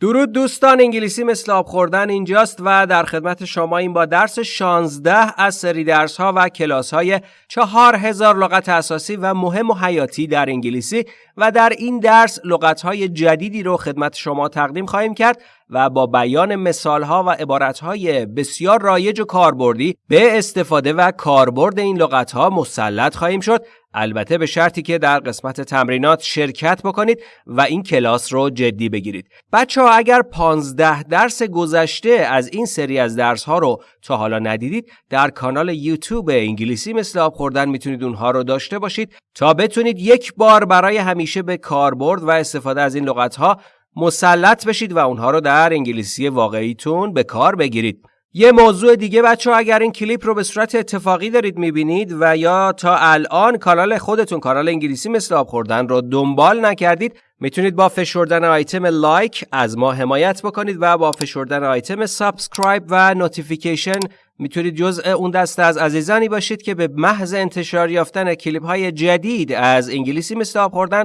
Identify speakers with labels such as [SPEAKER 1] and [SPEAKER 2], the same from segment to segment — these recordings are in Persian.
[SPEAKER 1] درود دوستان انگلیسی مثل آب خوردن اینجاست و در خدمت شما این با درس 16 از سری درس ها و کلاس های 4000 لغت اساسی و مهم و حیاتی در انگلیسی و در این درس لغت های جدیدی رو خدمت شما تقدیم خواهیم کرد. و با بیان مثال ها و عبارت های بسیار رایج و کاربردی به استفاده و کاربرد این لغت ها مسلط خواهیم شد البته به شرطی که در قسمت تمرینات شرکت بکنید و این کلاس رو جدی بگیرید. بچه ها اگر 15 درس گذشته از این سری از درس ها رو تا حالا ندیدید در کانال یوتیوب انگلیسی مثل آب خوردن می‌تونید اونها رو داشته باشید تا بتونید یک بار برای همیشه به کاربرد و استفاده از این لغت ها مسلط بشید و اونها رو در انگلیسی واقعیتون به کار بگیرید. یه موضوع دیگه بچه اگر این کلیپ رو به صورت اتفاقی دارید می‌بینید و یا تا الان کانال خودتون کانال انگلیسی مثل آب خوردن رو دنبال نکردید می‌تونید با فشردن آیتم لایک از ما حمایت بکنید و با فشردن آیتم subscribe و notification می‌تونید جزء اون دسته از عزیزانی باشید که به محض انتشار یافتن کلیپ های جدید از انگلیسی مثل آب خوردن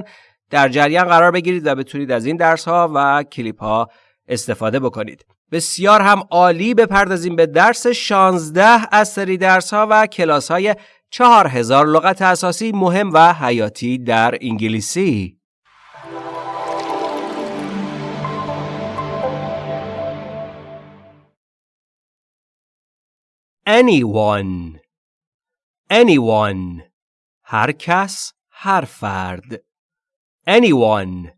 [SPEAKER 1] در جریان قرار بگیرید و بتونید از این درس ها و کلیپ ها استفاده بکنید. بسیار هم عالی بپردازیم به درس 16 از سری درس ها و کلاس های 4000 لغت اساسی مهم و حیاتی در انگلیسی. anyone anyone هر کس هر فرد anyone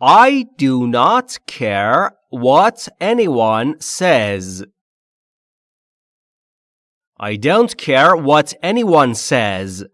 [SPEAKER 1] I do not care what anyone says. I don't care what anyone says.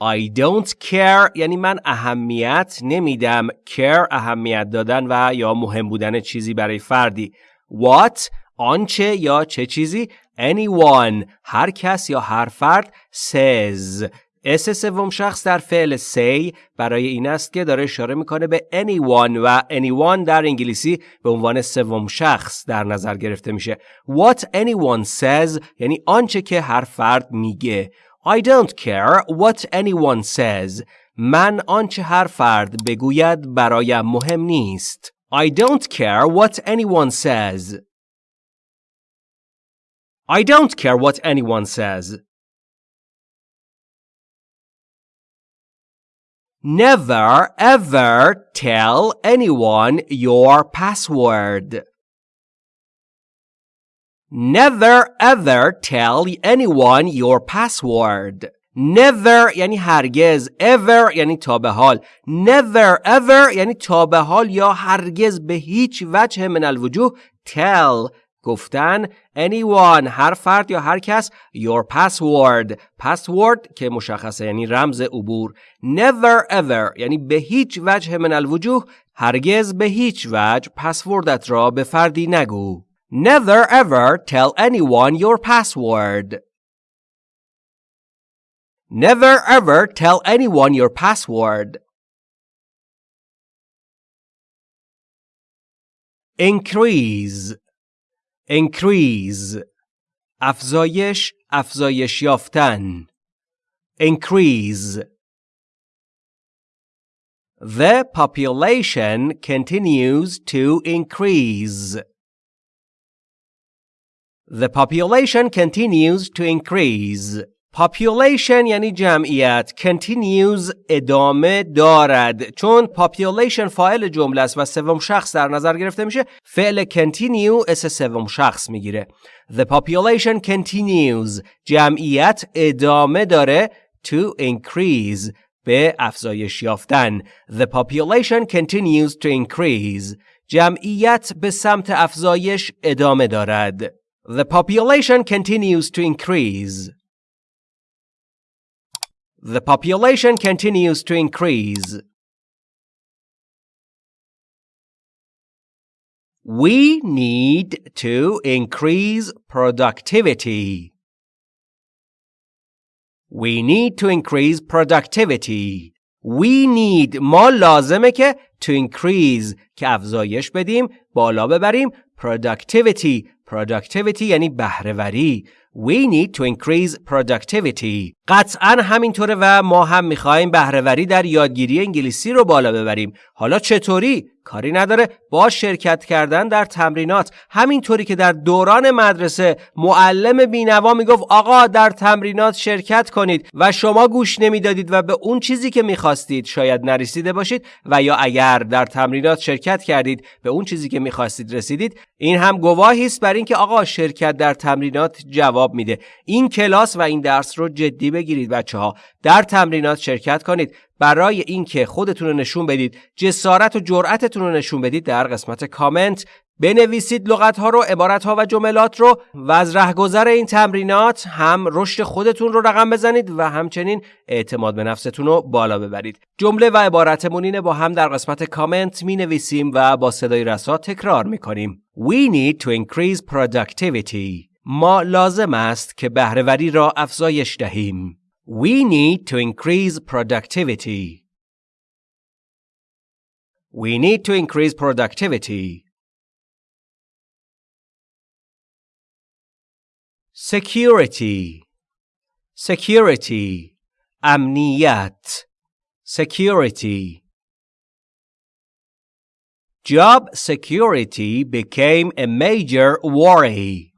[SPEAKER 1] I don't care یعنی من اهمیت نمیدم care اهمیت دادن و یا مهم بودن چیزی برای فردی what آنچه یا چه چیزی anyone هر کس یا هر فرد says اس سوم شخص در فعل say برای این است که داره اشاره می‌کنه به anyone و anyone در انگلیسی به عنوان سوم شخص در نظر گرفته میشه. What anyone says یعنی آنچه که هر فرد میگه. I don't care what anyone says. من آنچه هر فرد بگوید برایم مهم نیست. I don't care what anyone says. I don't care what anyone says. Never ever tell anyone your password. Never ever tell anyone your password. Never یعنی هرگز ever یعنی تا به حال never ever یعنی تا به حال یا هرگز به هیچ وجه من الوجوه tell گفتن anyone هر فرد یا هر کس your password password که مشخصه یعنی رمز عبور never ever یعنی به هیچ وجه من الوجوه هرگز به هیچ وجه پسوردت را به فردی نگو never ever tell anyone your password never ever tell anyone your password increase increase افزایش افزایش یافتن increase The population continues to increase. The population continues to increase. Population یعنی جمعیت continues ادامه دارد چون population فاعل جمله است و سوم شخص در نظر گرفته میشه فعل continue اس سوم شخص می‌گیره the population continues جمعیت ادامه داره to increase به افزایش یافتن the population continues to increase جمعیت به سمت افزایش ادامه دارد the population continues to increase The population continues to increase. We need to increase productivity. We need to increase productivity. We need ما لازمه که to increase که افزایش بدیم بالا ببریم productivity productivity یعنی بهرهوری We need to increase productivity. قطعا همینطوره و ما هم می‌خوایم بهرهوری در یادگیری انگلیسی رو بالا ببریم. حالا چطوری؟ کاری نداره. با شرکت کردن در تمرینات. همینطوری که در دوران مدرسه معلم بینوا می‌گفت آقا در تمرینات شرکت کنید. و شما گوش نمی‌دادید و به اون چیزی که می‌خواستید شاید نرسیده باشید و یا اگر در تمرینات شرکت کردید به اون چیزی که می‌خواستید رسیدید. این هم گواهی است بر اینکه آقا شرکت در تمرینات جواب میده. این کلاس و این درس رو جدی بگیرید بچه ها در تمرینات شرکت کنید. برای اینکه خودتون رو نشون بدید جسارت و جرأتتون رو نشون بدید در قسمت کامنت بنویسید لغت ها رو عبارت ها و جملات رو و از رهگذر این تمرینات هم رشد خودتون رو رقم بزنید و همچنین اعتماد به نفستون رو بالا ببرید. جمله و عبارتمون اینه با هم در قسمت کامنت می نویسیم و با صدای رسا تکرار می کنیم We need to increase productivity. ما لازم است که بهرهوری را افزایش دهیم We need to increase productivity. We need to increase productivity. Security. Security. Amniyat. Security. Job security became a major worry.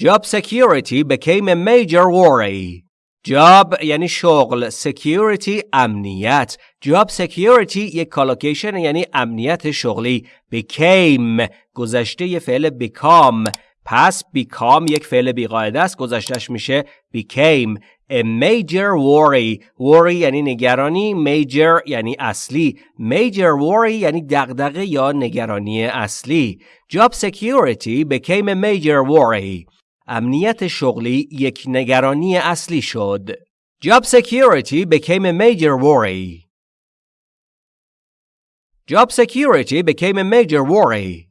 [SPEAKER 1] Job security became a major worry. Job یعنی شغل security امنیت job security یک کالوکیشن یعنی امنیت شغلی became گذشته یه فعل become پس become یک فعل بیقاعده است گذشتش میشه became a major worry worry یعنی نگرانی major یعنی اصلی major worry یعنی دغدغه یا نگرانی اصلی job security became a major worry امنیت شغلی یک نگرانی اصلی شد. Job security became a major worry. Job security became a major worry.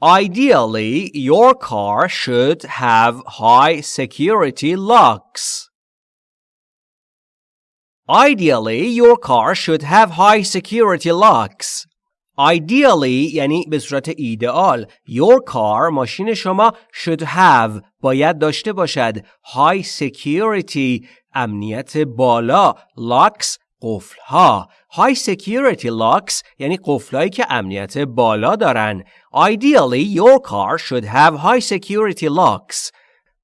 [SPEAKER 1] Ideally, your car should have high security locks. Ideally, your car should have high security locks. Ideally یعنی به صورت ایدئال Your car ماشین شما should have باید داشته باشد. High security امنیت بالا. Locks قفل ها High security locks یعنی قفلایی که امنیت بالا دارن. Ideally your car should have high security locks.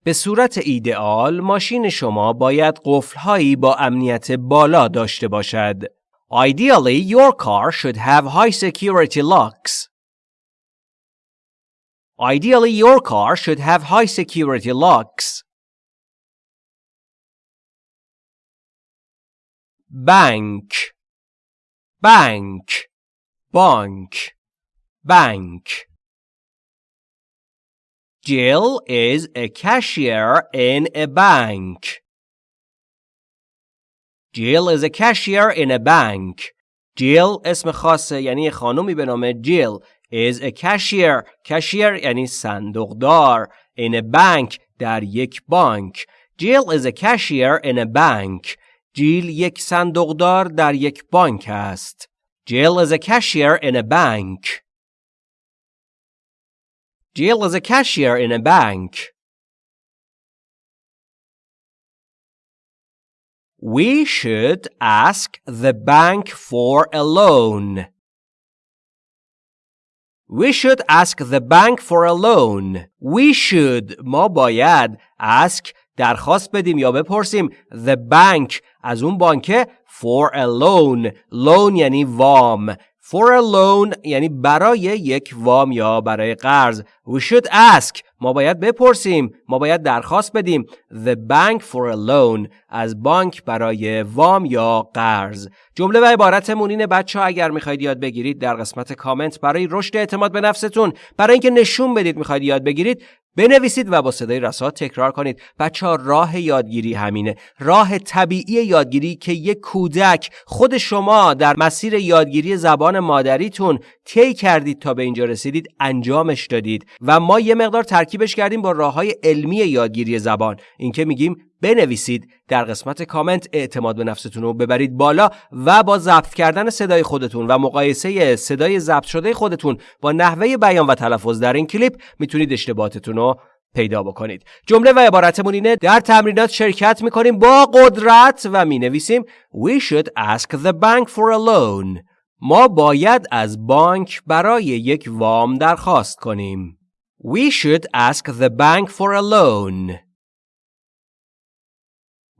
[SPEAKER 1] به صورت ایدئال ماشین شما باید قفلهایی با امنیت بالا داشته باشد. Ideally, your car should have high security locks. Ideally, your car should have high security locks. Bank, bank, bank, bank. Jill is a cashier in a bank. Jill is a cashier in a bank. Jill اسم خاصه یعنی خانومی به نام Jill is a cashier. cashier یعنی صندوقدار. in a bank در یک بانک. Jill is a cashier in a bank. جیل یک صندوقدار در یک بانک است. Jill is a cashier in a bank. Jill is a cashier in a bank. We should ask the bank for a loan. We should ask the bank for a loan. We should ما باید ask درخواست بدیم یا بپرسیم the bank از اون بانکه for a loan loan یعنی وام For a loan یعنی برای یک وام یا برای قرض We should ask ما باید بپرسیم ما باید درخواست بدیم The bank for a loan از بانک برای وام یا قرض. جمله و عبارتمون اینه بچه ها اگر می‌خواید یاد بگیرید در قسمت کامنت برای رشد اعتماد به نفستون برای اینکه نشون بدید می‌خواید یاد بگیرید بنویسید و با صدای رسا تکرار کنید. بچه ها راه یادگیری همینه. راه طبیعی یادگیری که یک کودک خود شما در مسیر یادگیری زبان مادریتون طی کردید تا به اینجا رسیدید انجامش دادید. و ما یه مقدار ترکیبش کردیم با راه های علمی یادگیری زبان. اینکه میگیم بنویسید در قسمت کامنت اعتماد به نفستون رو ببرید بالا و با ضبط کردن صدای خودتون و مقایسه صدای ضبط شده خودتون با نحوه بیان و تلفظ در این کلیپ می‌تونید اشتباهاتتون رو پیدا بکنید. جمله و عبارتمون اینه در تمرینات شرکت می‌کنیم با قدرت و می‌نویسیم We should ask the bank for a loan. ما باید از بانک برای یک وام درخواست کنیم. We should ask the bank for a loan.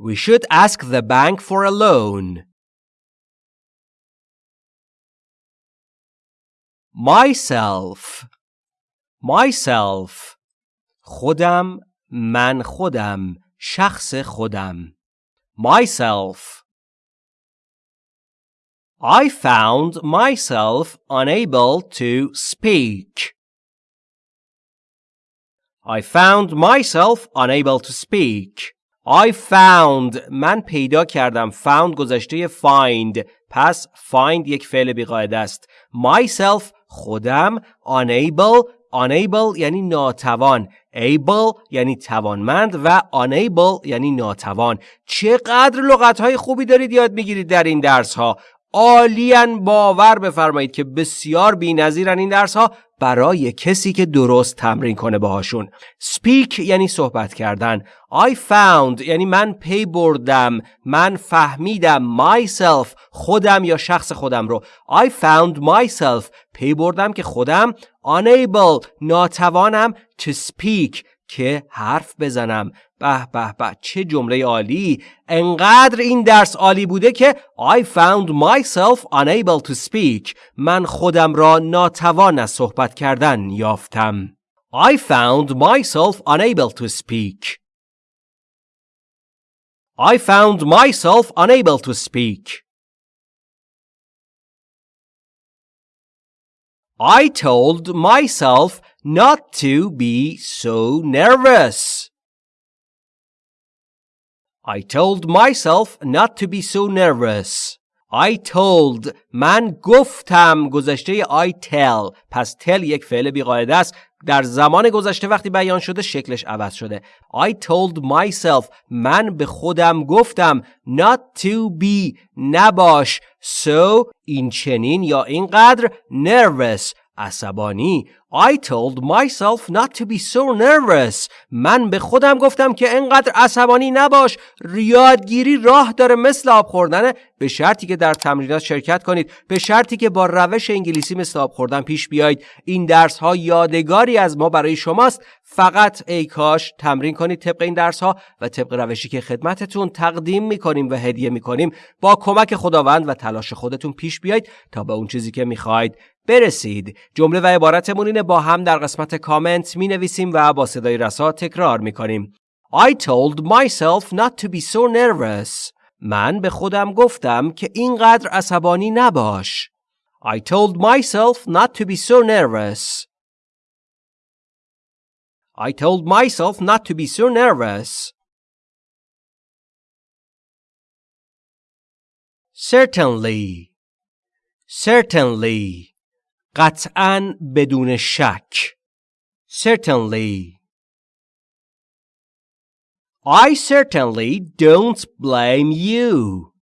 [SPEAKER 1] We should ask the bank for a loan Myself Myself خودم من خودم شخص خودم myself I found myself unable to speak. I found myself unable to speak. I found من پیدا کردم found گذشته find پس find یک فعل بیقاعده است. Myself خودم unable unable یعنی ناتوان. Able یعنی توانمند و unable یعنی ناتوان. چقدر لغت های خوبی دارید یاد می‌گیرید در این درس ها عالیان باور بفرمایید که بسیار بی‌نظیرن این درس ها برای کسی که درست تمرین کنه باهاشون. Speak یعنی صحبت کردن. I found یعنی من پی بردم من فهمیدم myself خودم یا شخص خودم رو. I found myself پی بردم که خودم. Unable ناتوانم to speak. که حرف بزنم به به به چه جمله عالی انقدر این درس عالی بوده که I found myself unable to speak من خودم را ناتوان از صحبت کردن یافتم I found myself unable to speak I found myself unable to speak I told myself not to be so nervous. I told myself not to be so nervous. I told من گفتم گذشته I tell پس tell یک فعل بیقاعده است در زمان گذشته وقتی بیان شده شکلش عوض شده I told myself من به خودم گفتم not to be نباش so این چنین یا اینقدر nervous عصبانی. I told myself not to be so nervous. من به خودم گفتم که انقدر عصبانی نباش. ریادگیری راه داره مثل آب خوردن به شرطی که در تمرینات شرکت کنید. به شرطی که با روش انگلیسی مثل آب خوردن پیش بیایید. این درس ها یادگاری از ما برای شماست. فقط ای کاش تمرین کنید طبق این درس ها و طبق روشی که خدمتتون تقدیم می‌کنیم و هدیه می‌کنیم. با کمک خداوند و تلاش خودتون پیش بیایید تا به اون چیزی که می‌خواید برسید جمله و عبارتمون اینه با هم در قسمت کامنت می نویسیم و با صدای رسا تکرار می کنیم I told myself not to be so nervous من به خودم گفتم که اینقدر عصبانی نباش I told myself not to be so nervous I told myself not to be so nervous Certainly Certainly قطعا بدون شک. Certainly. I certainly don't blame you.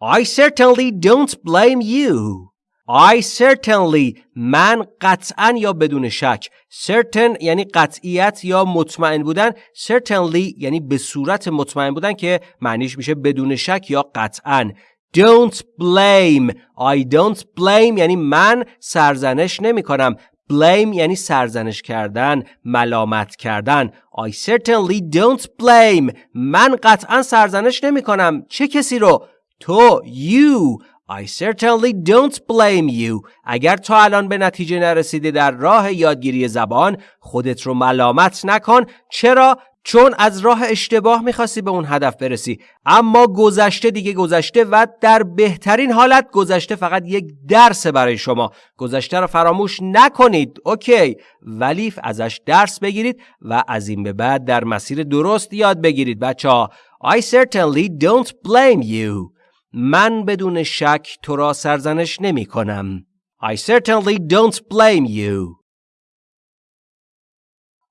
[SPEAKER 1] I certainly don't blame you. I certainly من قطعا یا بدون شک. Certain یعنی قطعیت یا مطمئن بودن. Certainly یعنی به صورت مطمئن بودن که معنیش میشه بدون شک یا قطعا. Don't blame. I don't blame یعنی من سرزنش نمی کنم blame یعنی سرزنش کردن ملامت کردن. I certainly don't blame. من قطعا سرزنش نمی کنم چه کسی رو؟ تو you. I certainly don't blame you. اگر تا الان به نتیجه نرسیده در راه یادگیری زبان خودت رو ملامت نکن. چرا؟ چون از راه اشتباه می‌خواستی به اون هدف برسی. اما گذشته دیگه گذشته و در بهترین حالت گذشته فقط یک درس برای شما. گذشته رو فراموش نکنید. اوکی. ولی ازش درس بگیرید و از این به بعد در مسیر درست یاد بگیرید. بچه ها I certainly don't blame you. من بدون شک تو را سرزنش نمی کنم. I certainly don't blame you.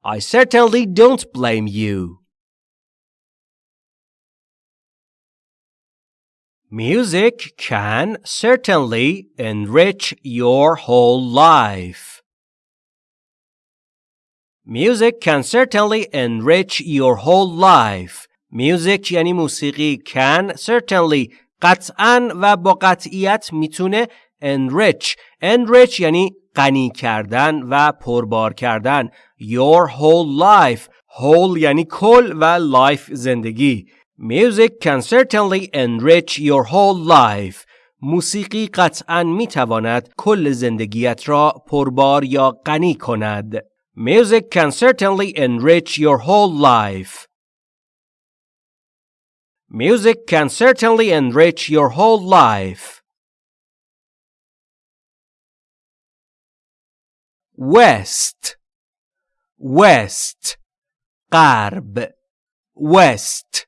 [SPEAKER 1] I certainly don't blame you. Music can certainly enrich your whole life. Music can certainly enrich your whole life. Music یعنی موسیقی can certainly قطعا و با قطعیت میتونه enrich enrich یعنی غنی کردن و پربار کردن your whole life whole یعنی کل و life زندگی Music can certainly enrich your whole life موسیقی قطعا می‌تواند کل زندگیت را پربار یا غنی کند Music can certainly enrich your whole life Music can certainly enrich your whole life west west غرب west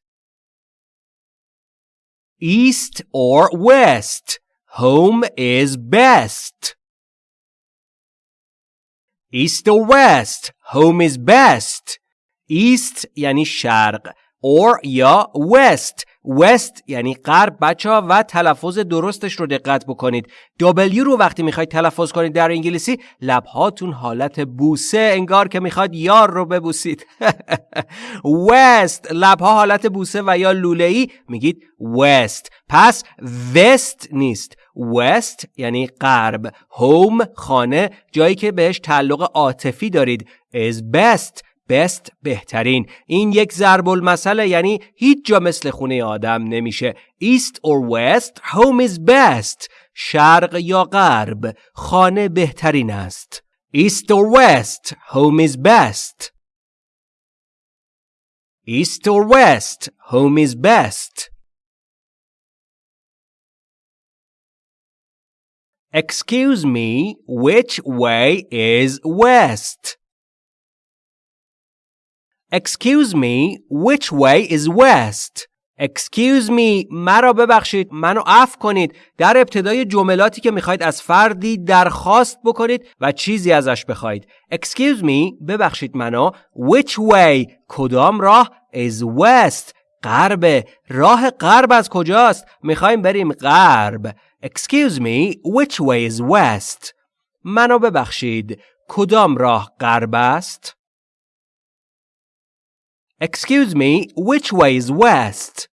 [SPEAKER 1] east or west home is best east or west home is best east یعنی شرق or یا west. West یعنی غرب بچه ها و تلفظ درستش رو دقت بکنید. W رو وقتی می‌خواید تلفظ کنید در انگلیسی لبهاتون حالت بوسه. انگار که می‌خواد یار رو ببوسید. West لبها حالت بوسه و یا لوله ای میگید west. پس west نیست. West یعنی غرب. Home خانه. جایی که بهش تعلق عاطفی دارید. Is best. Best بهترین این یک ضرب المثل یعنی هیچ جا مثل خونه آدم نمیشه east or west home is best شرق یا غرب خانه بهترین است east or west home is best east or west home is best Excuse me, which way is west? Excuse me, which way is west? Excuse me مرا ببخشید منو عفو کنید. در ابتدای جملاتی که می‌خواید از فردی درخواست بکنید و چیزی ازش بخواید. Excuse me ببخشید منو. Which way کدام راه؟ Is west. غرب راه غرب از کجاست؟ می‌خوایم بریم غرب. Excuse me which way is west منو ببخشید. کدام راه غرب است؟ Excuse me, which way is west?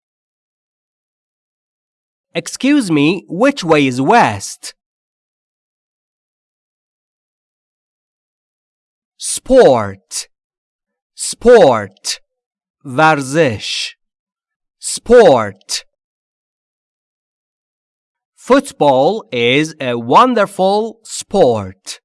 [SPEAKER 1] Excuse me, which way is west? Sport Sport ورزش Sport Football is a wonderful sport.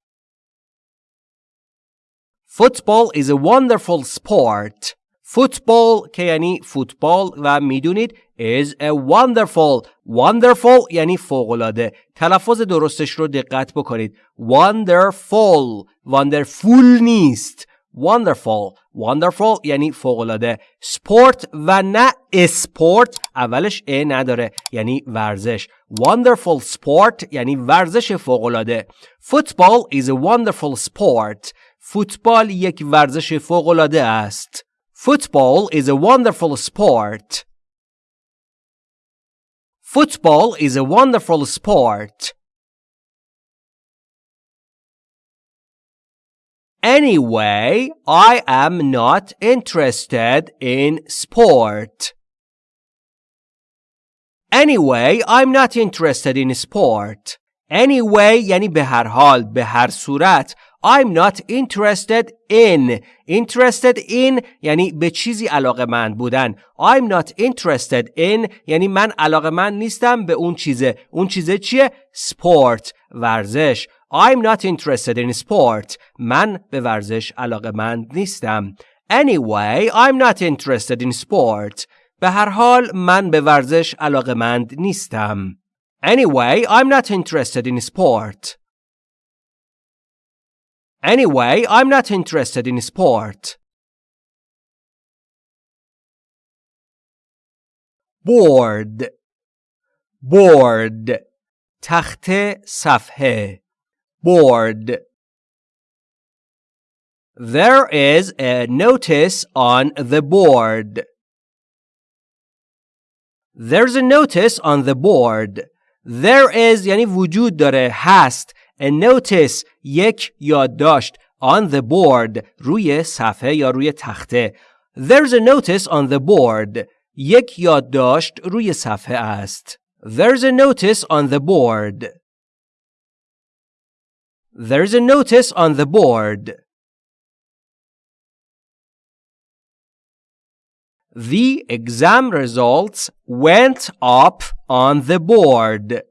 [SPEAKER 1] Football is a wonderful sport. فوتبال که یعنی فوتبال و می‌دونید is a wonderful. Wonderful یعنی فوقلاده تلفظ درستش رو دقت بکنید. Wonderful. Wonderful نیست. Wonderful. Wonderful یعنی فوقلاده sport و نه اسپورت اولش ا نداره یعنی ورزش. Wonderful sport یعنی ورزش فوقلاده football is a wonderful sport. فوتبال یک ورزش فوقلاده است. Football is a wonderful sport. Football is a wonderful sport. Anyway, I am not interested in sport. Anyway, I'm not interested in sport. Anyway یعنی به هر حال به هر صورت I'm not interested in interested in یعنی به چیزی علاقه من بودن I'm not interested in یعنی من علاقه من نیستم به اون چیزه اون چیزه چیه؟ sport ورزش I'm not interested in sport من به ورزش علاقه من نیستم Anyway, I'm not interested in sport به هر حال من به ورزش علاقه مند نیستم Anyway, I'm not interested in sport Anyway, I'm not interested in sport. Bored. board تخت صفحه board There is a notice on the board. There's a notice on the board. There is یعنی وجود داره هست a notice یک یادداشت on the board روی صفحه یا روی تخته There's a notice on the board یک یادداشت روی صفحه است There's a notice on the board There's a notice on the board The exam results went up on the board.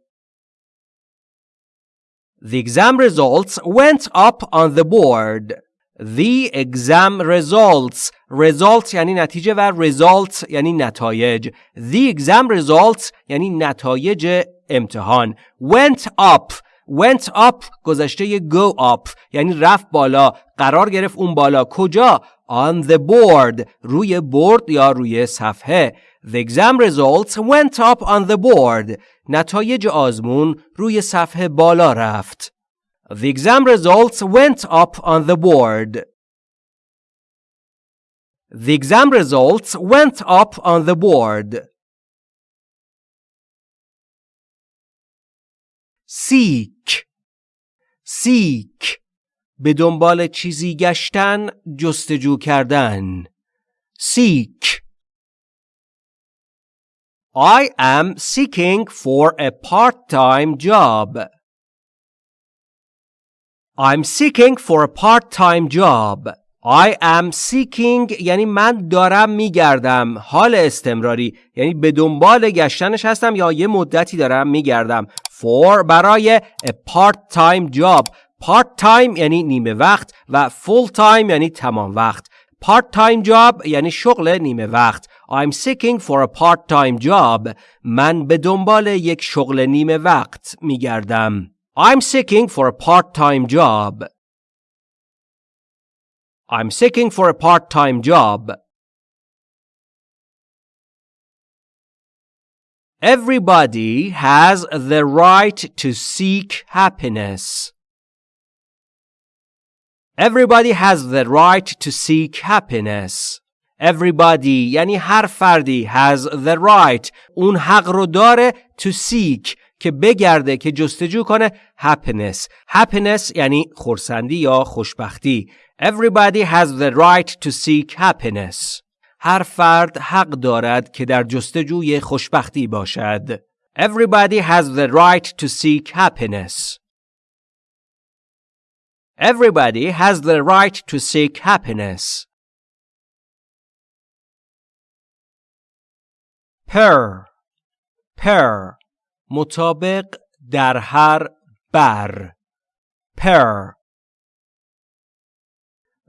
[SPEAKER 1] The exam results went up on the board. The exam results result یعنی نتیجه و result یعنی نتایج The exam results یعنی نتایج امتحان went up went up گذشته go up یعنی رفت بالا قرار گرفت اون بالا کجا on the board روی برد یا روی صفحه The exam results went up on the board نتایج آزمون روی صفحه بالا رفت The exam results went up on the board The exam results went up on the board seek seek به دنبال چیزی گشتن جستجو کردن seek I am seeking for a part-time job. I'm seeking for a part-time job. I am seeking یعنی من دارم میگردم. حال استمراری. یعنی به دنبال گشتنش هستم یا یه مدتی دارم میگردم. For برای a part-time job. Part time یعنی نیمه وقت و full time یعنی تمام وقت. Part time job یعنی شغل نیمه وقت. I'm seeking for a part time job من به دنبال یک شغل نیمه وقت میگردم I'm seeking for a part time job I'm seeking for a part time job Everybody has the right to seek happiness. Everybody has the right to seek happiness. Everybody یعنی هر فردی has the right اون حق رو داره to seek که بگرده که جستجو کنه happiness. happiness یعنی خورسندی یا خوشبختی. Everybody has the right to seek happiness. هر فرد حق دارد که در جستجوی خوشبختی باشد. Everybody has the right to seek happiness. Everybody has the right to seek happiness. Per per مطابق در هر بر per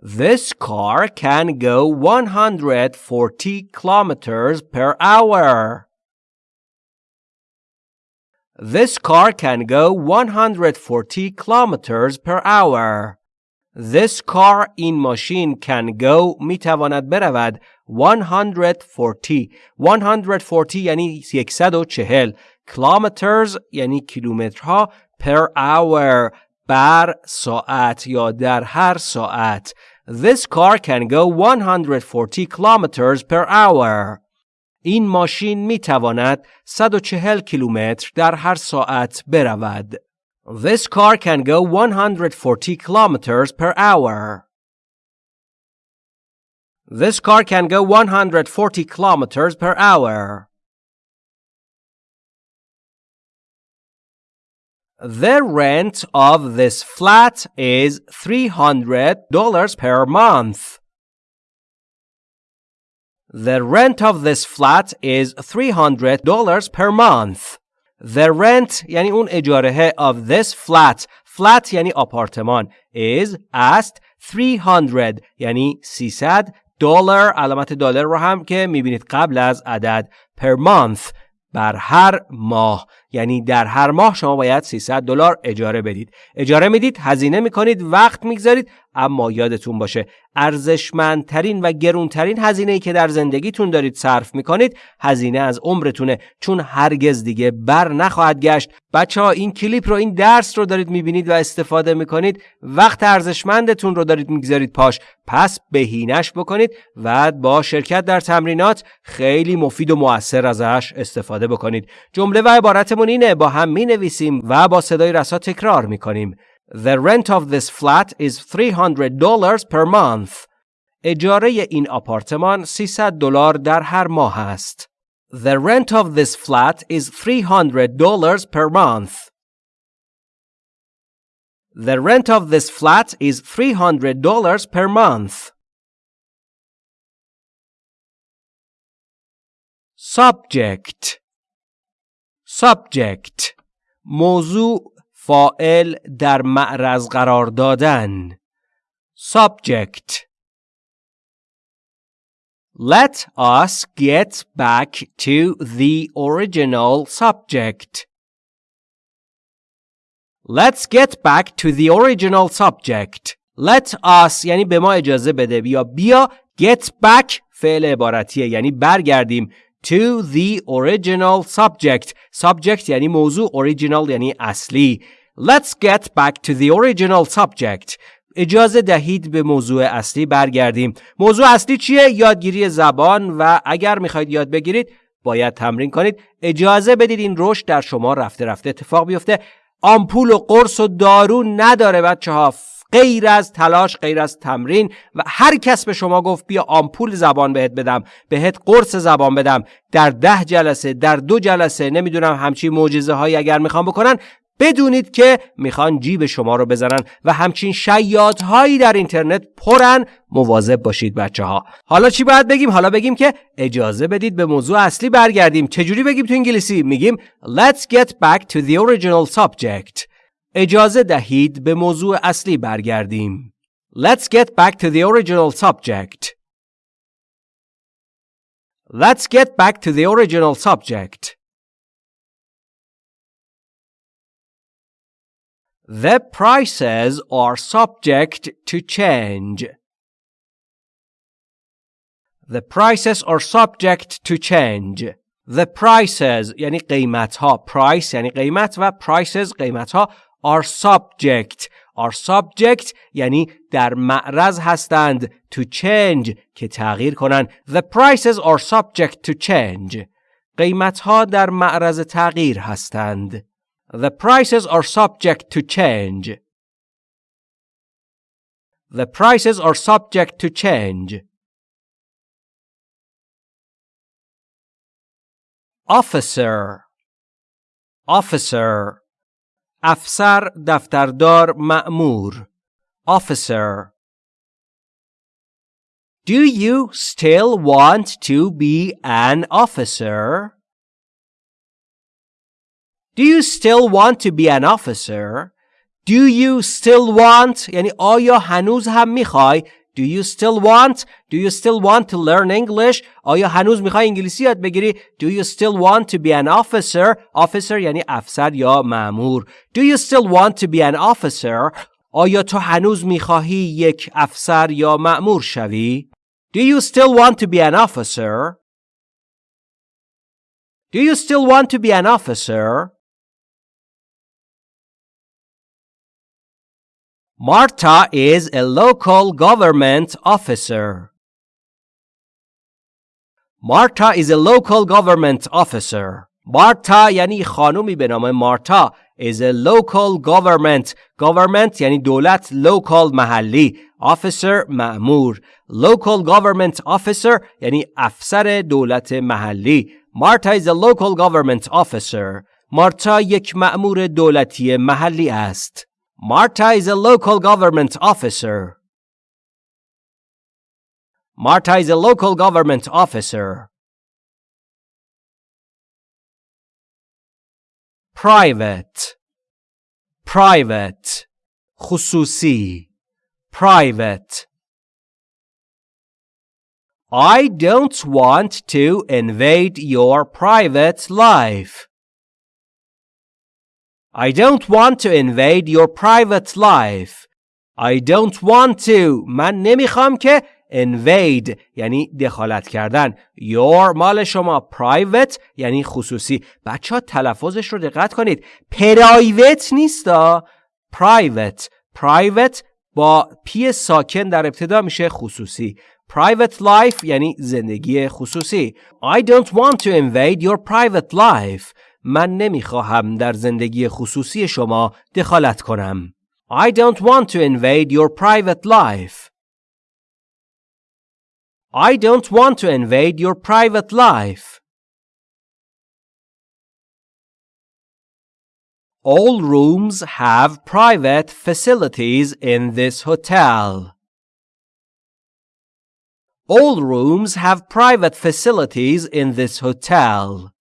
[SPEAKER 1] This car can go 140 kilometers per hour. This car can go 140 kilometers per hour. This car این ماشین can go می‌تواند برود 140 140 یعنی 140 کلومترز یعنی کیلومترها پر اور بر ساعت یا در هر ساعت This car can go 140 kilometers per hour این ماشین می تواند 140 کیلومتر در هر ساعت برود. This car can go 140 kilometers per hour. This car can go 140 kilometers per hour. The rent of this flat is $300 per month. The rent of this flat is $300 per month. The rent یعنی اون اجاره of this flat flat یعنی آپارتمان is است 300 یعنی 300 دلار علامت دلار رو هم که می‌بینید قبل از عدد per month بر هر ماه. یعنی در هر ماه شما باید 300 دلار اجاره بدید. اجاره می‌دید هزینه می‌کنید وقت می‌گذارید اما یادتون باشه ارزشمندترین و گرونترین هزینه ای که در زندگیتون دارید صرف می‌کنید هزینه از عمرتونه چون هرگز دیگه بر نخواهد گشت. بچه ها این کلیپ رو این درس رو دارید می‌بینید و استفاده می‌کنید. وقت ارزشمندتون رو دارید می‌گذارید پاش. پس بهینش بکنید و با شرکت در تمرینات خیلی مفید و موثر ازش استفاده بکنید. جمله و عبارتمون اینه با هم می نویسیم و با صدای رسا تکرار می‌کنیم. The rent of this flat is $300 per month. اجاره این آپارتمان 300 دلار در هر ماه است. The rent of this flat is $300 per month. The rent of this flat is $300 per month. Subject Subject موضوع فائل در معرض قرار دادن subject Let us get back to the original subject. Let's get back to the original subject. Let us یعنی به ما اجازه بده بیا بیا get back فعل عبارتیه یعنی برگردیم to the original subject. Subject یعنی موضوع original یعنی اصلی. Let's get back to the original subject. اجازه دهید به موضوع اصلی برگردیم. موضوع اصلی چیه؟ یادگیری زبان و اگر می‌خواید یاد بگیرید باید تمرین کنید. اجازه بدید این رشد در شما رفته رفته اتفاق بیفته. آمپول و قرص و دارو نداره بچه ها غیر از تلاش غیر از تمرین و هر کس به شما گفت بیا آمپول زبان بهت بدم بهت قرص زبان بدم. در ده جلسه در دو جلسه نمی‌دونم همچین معجزه هایی اگر می‌خوان بکنن بدونید که می‌خوان جیب شما رو بزنن و همچین شیاد هایی در اینترنت پرن. مواظب باشید بچه ها حالا چی باید بگیم؟ حالا بگیم که اجازه بدید به موضوع اصلی برگردیم. چجوری بگیم تو انگلیسی؟ میگیم let's get back to the original subject. اجازه دهید به موضوع اصلی برگردیم. Let's get back to the original subject. Let's get back to the original subject. The prices are subject to change. The prices are subject to change. The prices یعنی قیمت ها price یعنی قیمت و prices قیمت ها are subject are subject یعنی در معرض هستند to change که تغییر کنند the prices are subject to change قیمت ها در معرض تغییر هستند the prices are subject to change the prices are subject to change officer officer افسر دفتردار مأمور officer Do you still want to be an officer? Do you still want to be an officer? Do you still want یعنی آیا هنوز هم میخوای Do you still want? Do you still want to learn English? آیا هنوز میخوای انگلیسی یاد بگیری؟ Do you still want to be an officer? Officer یعنی افسر یا مأمور. Do you still want to be an officer? آیا تو هنوز میخواهی یک افسر یا مأمور شوی؟ Do you still want to be an officer? Do you still want to be an officer? Marta is a local government officer. Marta is a local government officer. Marta یعنی خانومی به نام مارتا is a local government government یعنی دولت local محلی officer مأمور local government officer یعنی افسر دولت محلی Marta is a local government officer مارتا یک مأمور دولتی محلی است Marta is a local government officer. Marta is a local government officer. Private. Private. خصوصی. Private. I don't want to invade your private life. I don't want to invade your private life. I don't want to. من نمی‌خوام که invade یعنی دخالت کردن your مال شما private یعنی خصوصی بچه ها تلفظش رو دقت کنید پرایوت نیستا private private با پی ساکن در ابتدا میشه خصوصی private life یعنی زندگی خصوصی I don't want to invade your private life من نمی‌خواهم در زندگی خصوصی شما دخالت کنم I don't want to invade your private life I don't want to invade your private life. All rooms have private facilities in this hotel. All rooms have private facilities in this hotel.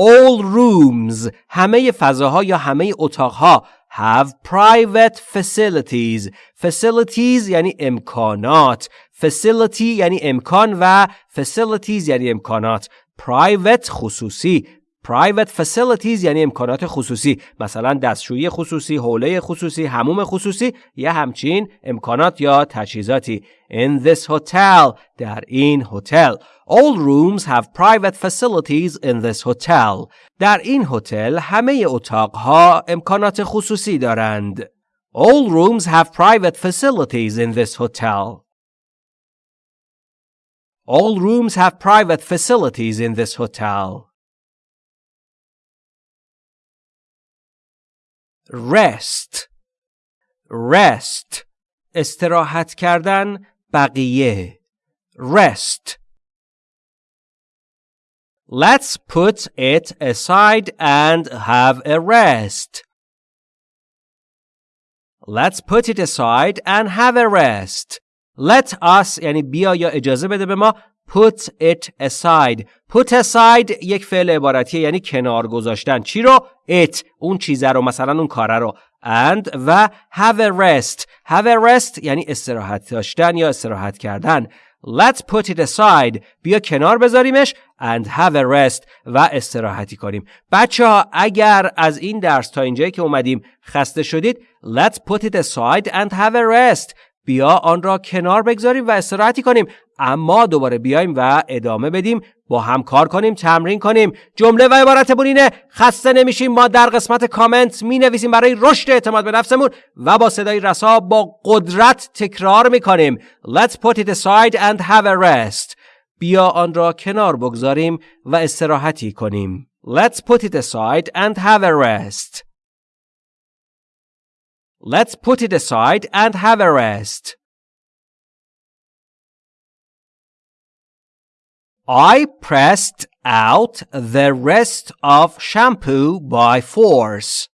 [SPEAKER 1] All rooms همه فضاها یا همه اتاقها have private facilities. Facilities یعنی امکانات. Facility یعنی امکان و facilities یعنی امکانات. Private خصوصی. Private facilities یعنی امکانات خصوصی مثلا دستشویی خصوصی، حوله خصوصی، هموم خصوصی یا همچین امکانات یا تجهیزاتی In this hotel در این هتل All rooms have private facilities in this hotel در این هتل همه اتاقها امکانات خصوصی دارند All rooms have private facilities in this hotel All rooms have private facilities in this hotel rest rest استراحت کردن بقیه rest Let's put it aside and have a rest. Let's put it aside and have a rest. Let us یعنی بیا یا اجازه بده به ما put it aside. put aside یک فعل عبارتیه یعنی کنار گذاشتن. چی رو؟ it. اون چیزه رو مثلا اون کاره رو. and و have a rest. have a rest یعنی استراحت داشتن یا استراحت کردن. Let's put it aside. بیا کنار بذاریمش and have a rest و استراحتی کنیم. بچه ها اگر از این درس تا اینجایی که اومدیم خسته شدید Let's put it aside and have a rest. بیا آن را کنار بگذاریم و استراحتی کنیم. اما دوباره بیایم و ادامه بدیم. با هم کار کنیم تمرین کنیم. جمله و عبارتمون اینه خسته نمیشیم. ما در قسمت کامنت می نویسیم برای رشد اعتماد به نفسمون و با صدای رسا با قدرت تکرار می کنیم Let's put it aside and have a rest. بیا آن را کنار بگذاریم و استراحتی کنیم. Let's put it aside and have a rest. Let's put it aside and have a rest. I pressed out the rest of shampoo by force.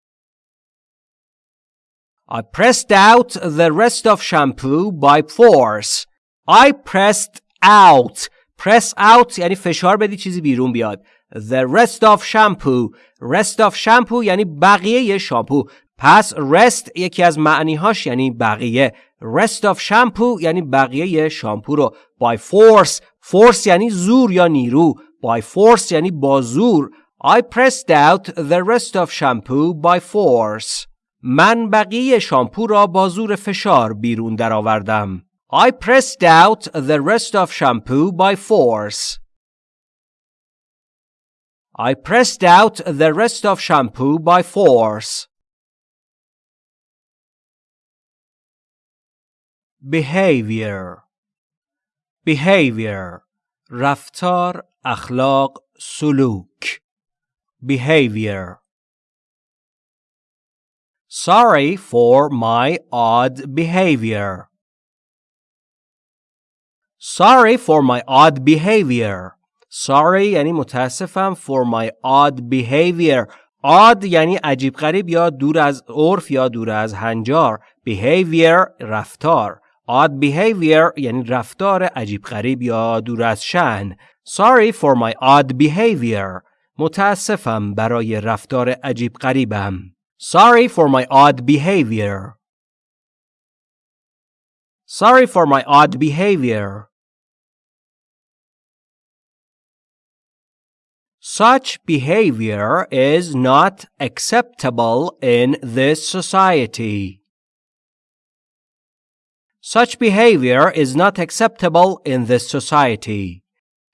[SPEAKER 1] I pressed out the rest of shampoo by force. I pressed out. Press out یعنی فشار بدی چیزی بیرون بیاد. The rest of shampoo. Rest of shampoo یعنی بقیه شامپو. پس rest یکی از معنیهاش یعنی بقیه rest of shampoo یعنی بقیه شامپو رو by force force یعنی زور یا نیرو by force یعنی با زور I pressed out the rest of shampoo by force من بقیه شامپو را با زور فشار بیرون درآوردم I pressed out the rest of shampoo by force I pressed out the rest of shampoo by force behavior behavior رفتار اخلاق سلوک behavior sorry for my odd behavior sorry for my odd behavior sorry یعنی متاسفم for my odd behavior odd یعنی عجیب غریب یا دور از عرف یا دور از هنجار behavior رفتار odd behavior یعنی رفتار عجیب غریب یا دور از شن. Sorry for my odd behavior. متاسفم برای رفتار عجیب غریبم. Sorry for my odd behavior. Sorry for my odd behavior. Such behavior is not acceptable in this society. Such behavior is not acceptable in this society.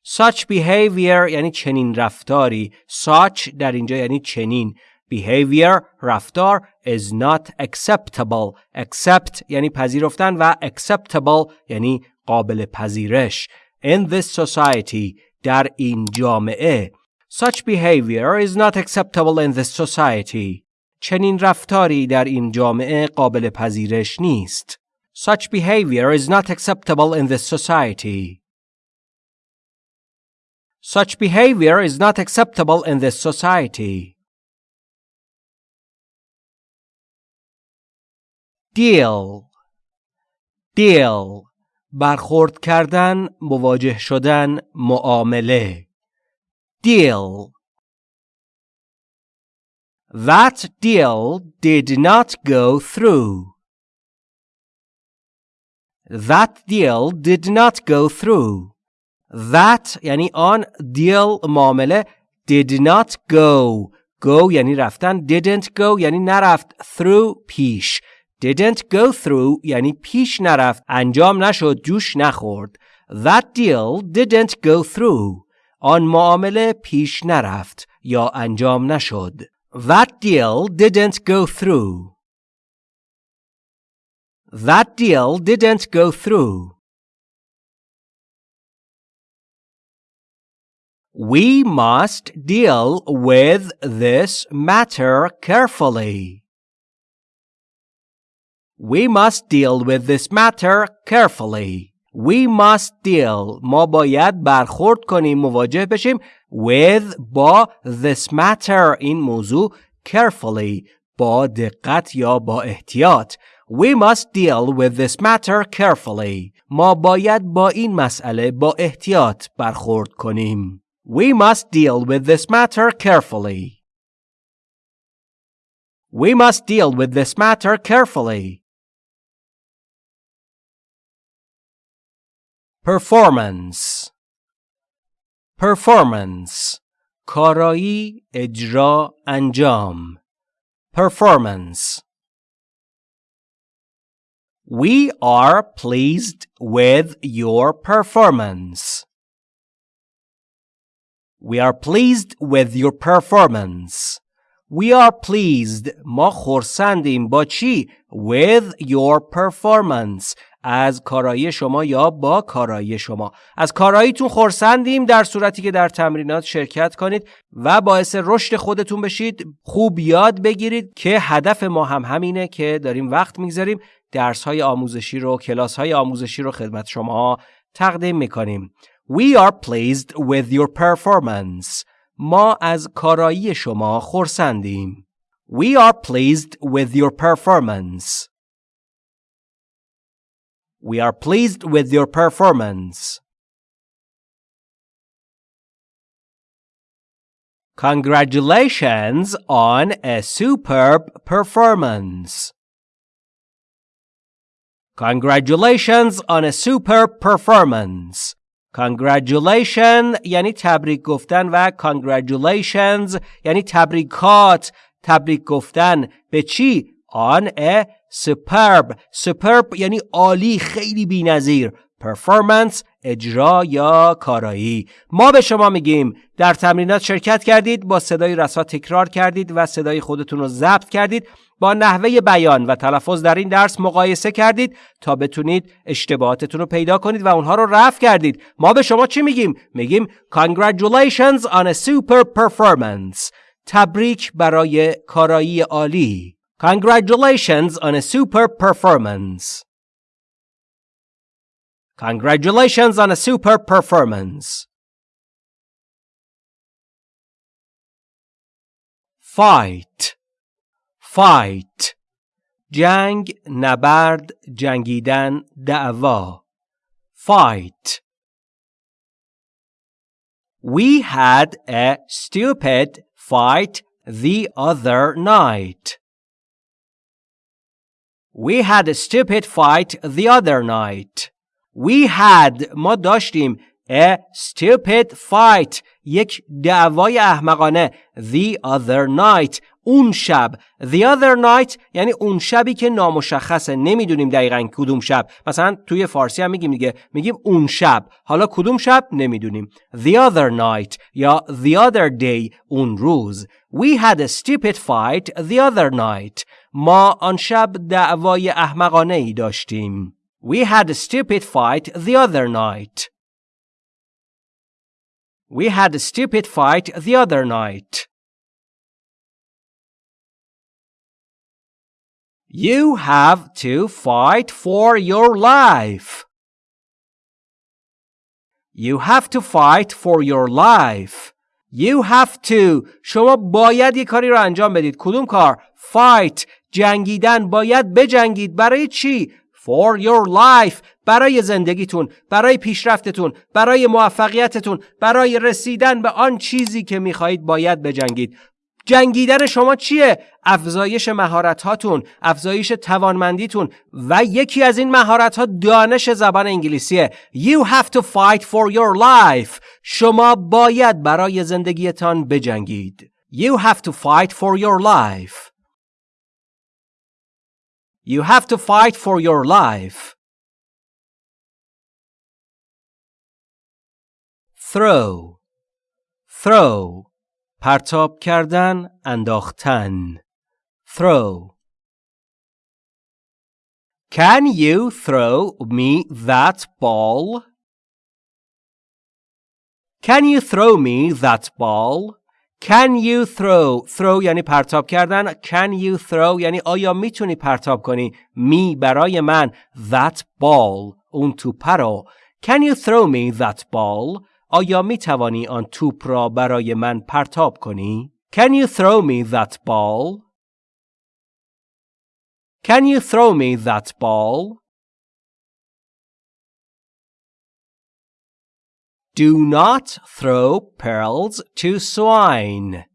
[SPEAKER 1] Such behavior یعنی چنین رفتاری. Such در اینجا یعنی چنین. Behavior رفتار is not acceptable. Accept یعنی پذیرفتن و acceptable یعنی قابل پذیرش. In this society در این جامعه Such behavior is not acceptable in this society. چنین رفتاری در این جامعه قابل پذیرش نیست. Such behavior is not acceptable in this society. Such behavior is not acceptable in this society. Deal Deal برخورد کردن، مواجه شدن، معامله deal. That deal did not go through. That deal did not go through. That یعنی آن deal معامله did not go. Go یعنی رفتن didn't go یعنی نرفت through پیش didn't go through یعنی پیش نرفت انجام نشد جوش نخورد That deal didn't go through آن معامله پیش نرفت یا انجام نشد. That deal didn't go through. That deal didn't go through. We must deal with this matter carefully. We must deal with this matter carefully. We must deal ما باید برخورد کنیم مواجه بشیم with با this matter این موضوع carefully با دقت یا با احتیاط We must deal with this matter carefully ما باید با این مسئله با احتیاط برخورد کنیم We must deal with this matter carefully We must deal with this matter carefully performance performance کارایی اجرا انجام performance We are pleased with your performance. We are pleased with your performance. We are pleased ما خورسندیم با چی؟ With your performance از کارایی شما یا با کارایی شما از کاراییتون خورسندیم در صورتی که در تمرینات شرکت کنید و باعث رشد خودتون بشید خوب یاد بگیرید که هدف ما هم همینه که داریم وقت می‌گذاریم درس های آموزشی رو کلاس های آموزشی رو خدمت شما تقدیم می‌کنیم We are pleased with your performance ما از کارایی شما خورسندیم We are pleased with your performance We are pleased with your performance. Congratulations on a superb performance. Congratulations on a superb performance. Congratulation یعنی تبریک گفتن و congratulations یعنی تبریکات. تبریک گفتن به چی؟ on a superb. Superb یعنی عالی خیلی بی‌نظیر. Performance اجرا یا کارایی. ما به شما میگیم در تمرینات شرکت کردید با صدای رسا تکرار کردید و صدای خودتون رو ضبط کردید. با نحوه بیان و تلفظ در این درس مقایسه کردید تا بتونید اشتباهاتتون رو پیدا کنید و اونها رو رفع کردید ما به شما چی میگیم میگیم congratulations on a super performance تبریک برای کارایی عالی Congratulations on a super performance. Congratulations on a super performance. Fight. Fight. جنگ، نبرد، جنگیدن، دعوا. Fight. We had a stupid fight the other night. We had a stupid fight the other night. We had ما داشتیم A stupid fight یک دعوای احمقانه The other night اون شب. The other night یعنی اون شبی که نامشخصه. نمی‌دونیم دقیقا کدوم شب. مثلا توی فارسی هم میگیم دیگه. میگیم اون شب. حالا کدوم شب؟ نمی‌دونیم. The other night یا The other day اون روز. We had a stupid fight the other night. ما آن شب دعوای احمقانه ای داشتیم. We had a stupid fight the other night. We had a stupid fight the other night. You have to fight for your life. You have to fight for your life. You have to شما باید یه کاری رو انجام بدید کدوم کار fight جنگیدن باید بجنگید برای چی for your life برای زندگیتون برای پیشرفتتون برای موفقیتتون برای رسیدن به آن چیزی که میخواهید باید بجنگید جنگیدن شما چیه؟ افزایش مهارت هاتون، افزایش توانمندیتون و یکی از این مهارت ها دانش زبان انگلیسیه. You have to fight for your life. شما باید برای زندگیتان بجنگید. You have to fight for your life. You have to fight for your life. throw throw پرتاب کردن انداختن throw Can you throw me that ball? Can you throw me that ball? Can you throw throw یعنی پرتاب کردن Can you throw یعنی آیا می‌تونی پرتاب کنی می برای من that ball اون توپ رو Can you throw me that ball آیا می توانی آن توپ را برای من پرتاب کنی Can you throw me that ball Can you throw me that ball Do not throw pearls to swine.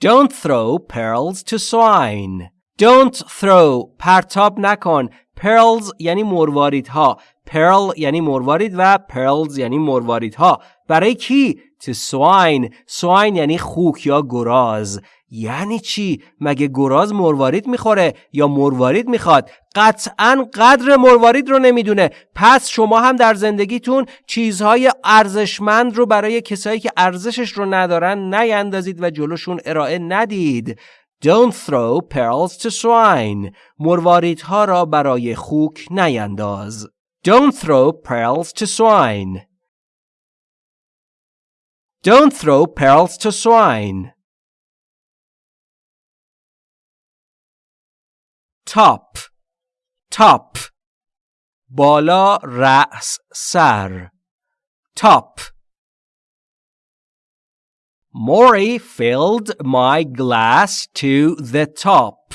[SPEAKER 1] Don't throw pearls to swine. Don't throw پرتاب نکن. Pearls یعنی مرواریدها. Pearl یعنی مروارید و pearls یعنی مرواریدها. برای کی؟ To swine. swine یعنی خوک یا گراز. یعنی چی؟ مگه گراز مروارید می‌خوره یا مروارید می‌خواد؟ قطعا قدر مروارید رو نمی‌دونه. پس شما هم در زندگیتون چیزهای ارزشمند رو برای کسایی که ارزشش رو ندارن نیندازید و جلوشون ارائه ندید. Don't throw pearls to swine. مرواریدها را برای خوک نینداز. Don't throw pearls to swine. Don't throw pearls to swine. top top بالا رأس سر top Maury filled my glass to the top.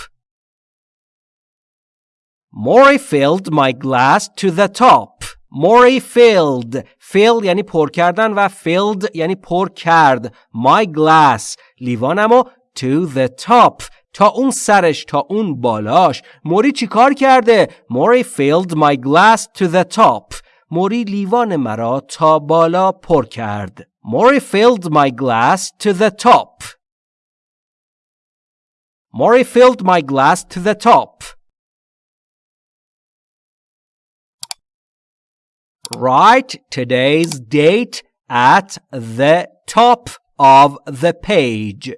[SPEAKER 1] Maury filled my glass to the top. Maury filled fill یعنی پر کردن و filled یعنی پر کرد my glass لیوانمو to the top تا اون سرش تا اون بالاش موری چی کار کرده؟ موری filled my glass to the top موری لیوان مرا تا بالا پر کرد موری filled my glass to the top موری filled my glass to the top Write today's date at the top of the page.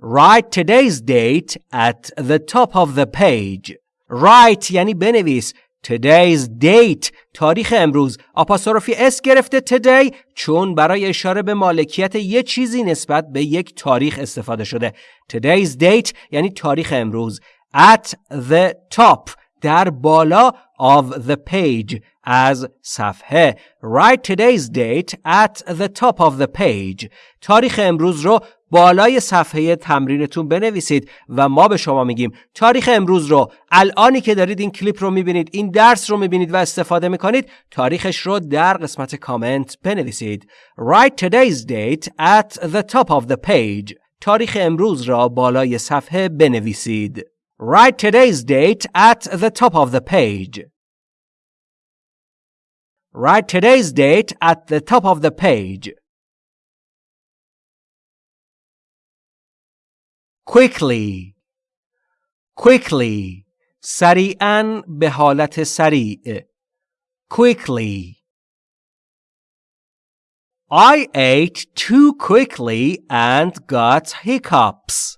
[SPEAKER 1] Write today's date at the top of the page. Write یعنی بنویس. Today's date تاریخ امروز آپاستروفی اس گرفته today چون برای اشاره به مالکیت یه چیزی نسبت به یک تاریخ استفاده شده. Today's date یعنی تاریخ امروز. At the top در بالا of the page از صفحه. Write today's date at the top of the page. تاریخ امروز رو بالای صفحه تمرینتون بنویسید و ما به شما میگیم تاریخ امروز رو. الانی که دارید این کلیپ رو می‌بینید این درس رو می‌بینید و استفاده می‌کنید تاریخش رو در قسمت کامنت بنویسید. Write today's date at the top of the page. تاریخ امروز را بالای صفحه بنویسید. Write today's date at the top of the page. Write today's date at the top of the page. quickly quickly سریعا به حالت سریع quickly I ate too quickly and got hiccups.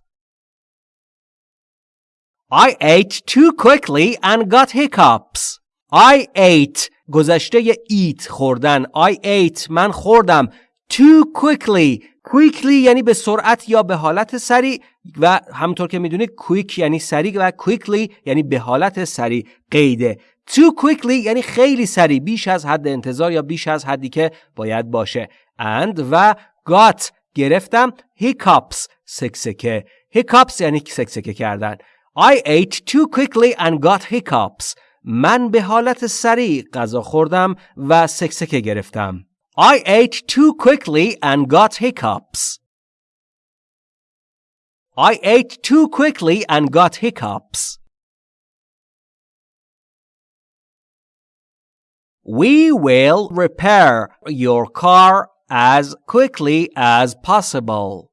[SPEAKER 1] I ate too quickly and got hiccups. I ate گذشته eat خوردن. I ate من خوردم. Too quickly. Quickly یعنی به سرعت یا به حالت سریع و همونطور که می‌دونید quick یعنی سریع و quickly یعنی به حالت سریع. قیده. Too quickly یعنی خیلی سریع. بیش از حد انتظار یا بیش از حدی که باید باشه. And و got. گرفتم. Hiccups. سکسکه. Hiccups یعنی سکسکه کردن. I ate too quickly and got hiccups. من به حالت سریع غذا خوردم و سکسکه گرفتم I ate too quickly and got hiccups. I ate too quickly and got hiccups. We will repair your car as quickly as possible.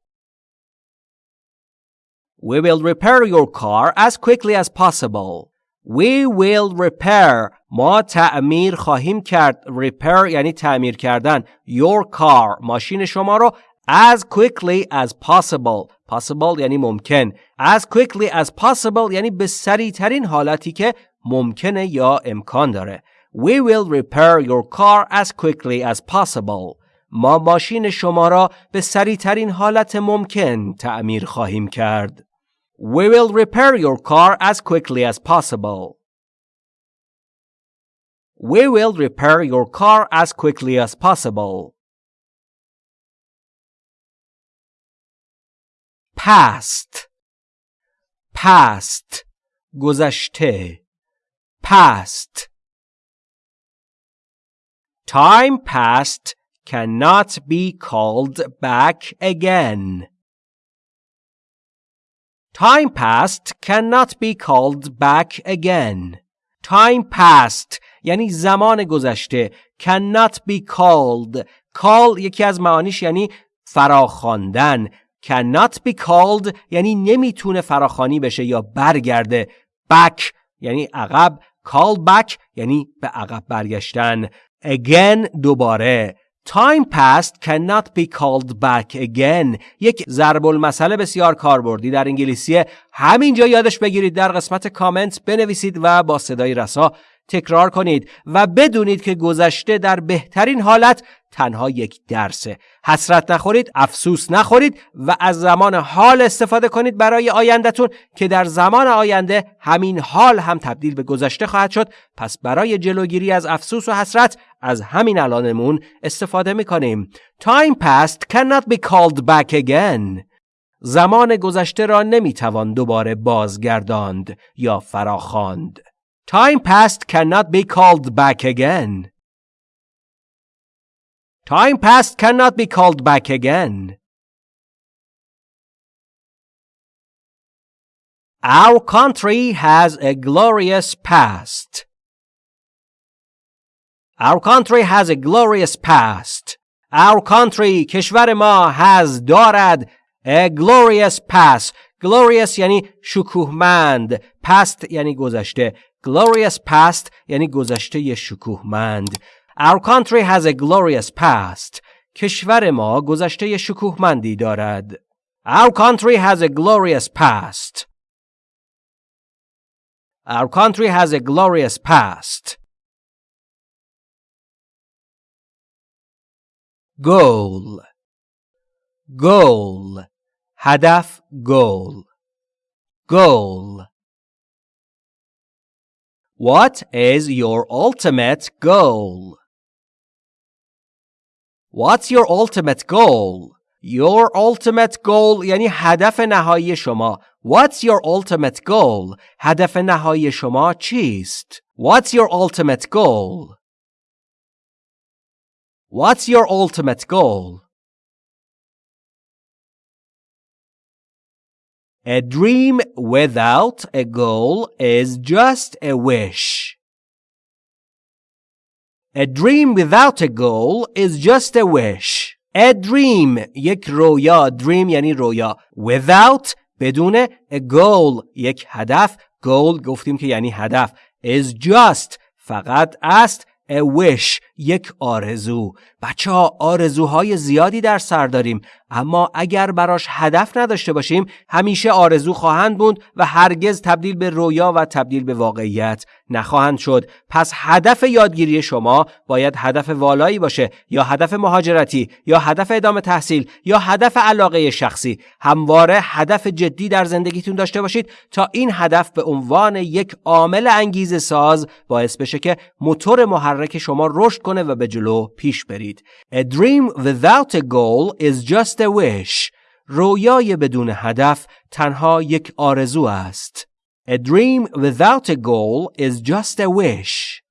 [SPEAKER 1] We will repair your car as quickly as possible. We will repair. ما تعمیر خواهیم کرد. Repair یعنی تعمیر کردن. Your car ماشین شما رو as quickly as possible. Possible یعنی ممکن. As quickly as possible یعنی به سریع ترین حالتی که ممکنه یا امکان داره. We will repair your car as quickly as possible. ما ماشین شما را به سریع ترین حالت ممکن تعمیر خواهیم کرد. We will repair your car as quickly as possible. We will repair your car as quickly as possible. Past Past گذشته Past Time past cannot be called back again. Time past cannot be called back again. Time past یعنی زمان گذشته cannot be called. Call یکی از معانیش یعنی فراخواندن. Cannot be called یعنی نمی‌تونه فراخوانی بشه یا برگرده. Back یعنی عقب. Call back یعنی به عقب برگشتن. Again دوباره. Time past cannot be called back again. یک ضرب المثل بسیار کاربردی در انگلیسی. همینجا یادش بگیرید در قسمت کامنت بنویسید و با صدای رسا تکرار کنید و بدونید که گذشته در بهترین حالت تنها یک درسه. حسرت نخورید افسوس نخورید و از زمان حال استفاده کنید برای آیندهتون که در زمان آینده همین حال هم تبدیل به گذشته خواهد شد. پس برای جلوگیری از افسوس و حسرت از همین الانمون استفاده می‌کنیم Time past cannot be called back again زمان گذشته را نمی‌توان دوباره بازگرداند یا فراخواند Time past cannot be called back again. Time past cannot be called back again. Our country has a glorious past. Our country has a glorious past. Our country کشور ما has دارد a glorious past. Glorious یعنی شکوهمند. past یعنی گذشته. Glorious past یعنی گذشته شکوهمند. Our country has a glorious past. کشور ما گذشته شکوهمندی دارد. Our country has a glorious past. Our country has a glorious past. Goal Goal هدف goal Goal What is your ultimate goal? What's your ultimate goal? Your ultimate goal یعنی هدف نهایی شما. What's your ultimate goal? هدف نهایی شما چیست؟ What's your ultimate goal? What's your ultimate goal? A dream without a goal is just a wish. A dream without a goal is just a wish. A dream یک رویا dream یعنی رویا without بدون a goal یک هدف goal گفتیم که یعنی هدف is just فقط است a wish یک آرزو. بچه ها آرزوهای زیادی در سر داریم. اما اگر براش هدف نداشته باشیم همیشه آرزو خواهند بود و هرگز تبدیل به رویا و تبدیل به واقعیت نخواهند شد. پس هدف یادگیری شما باید هدف والایی باشه یا هدف مهاجرتی یا هدف ادامه تحصیل یا هدف علاقه شخصی. همواره هدف جدی در زندگیتون داشته باشید تا این هدف به عنوان یک عامل انگیزه ساز باعث بشه که موتور محرک شما رشد کنه و به جلو پیش برید A dream without a goal is just a wish رویای بدون هدف تنها یک آرزو است A dream without a goal is just a wish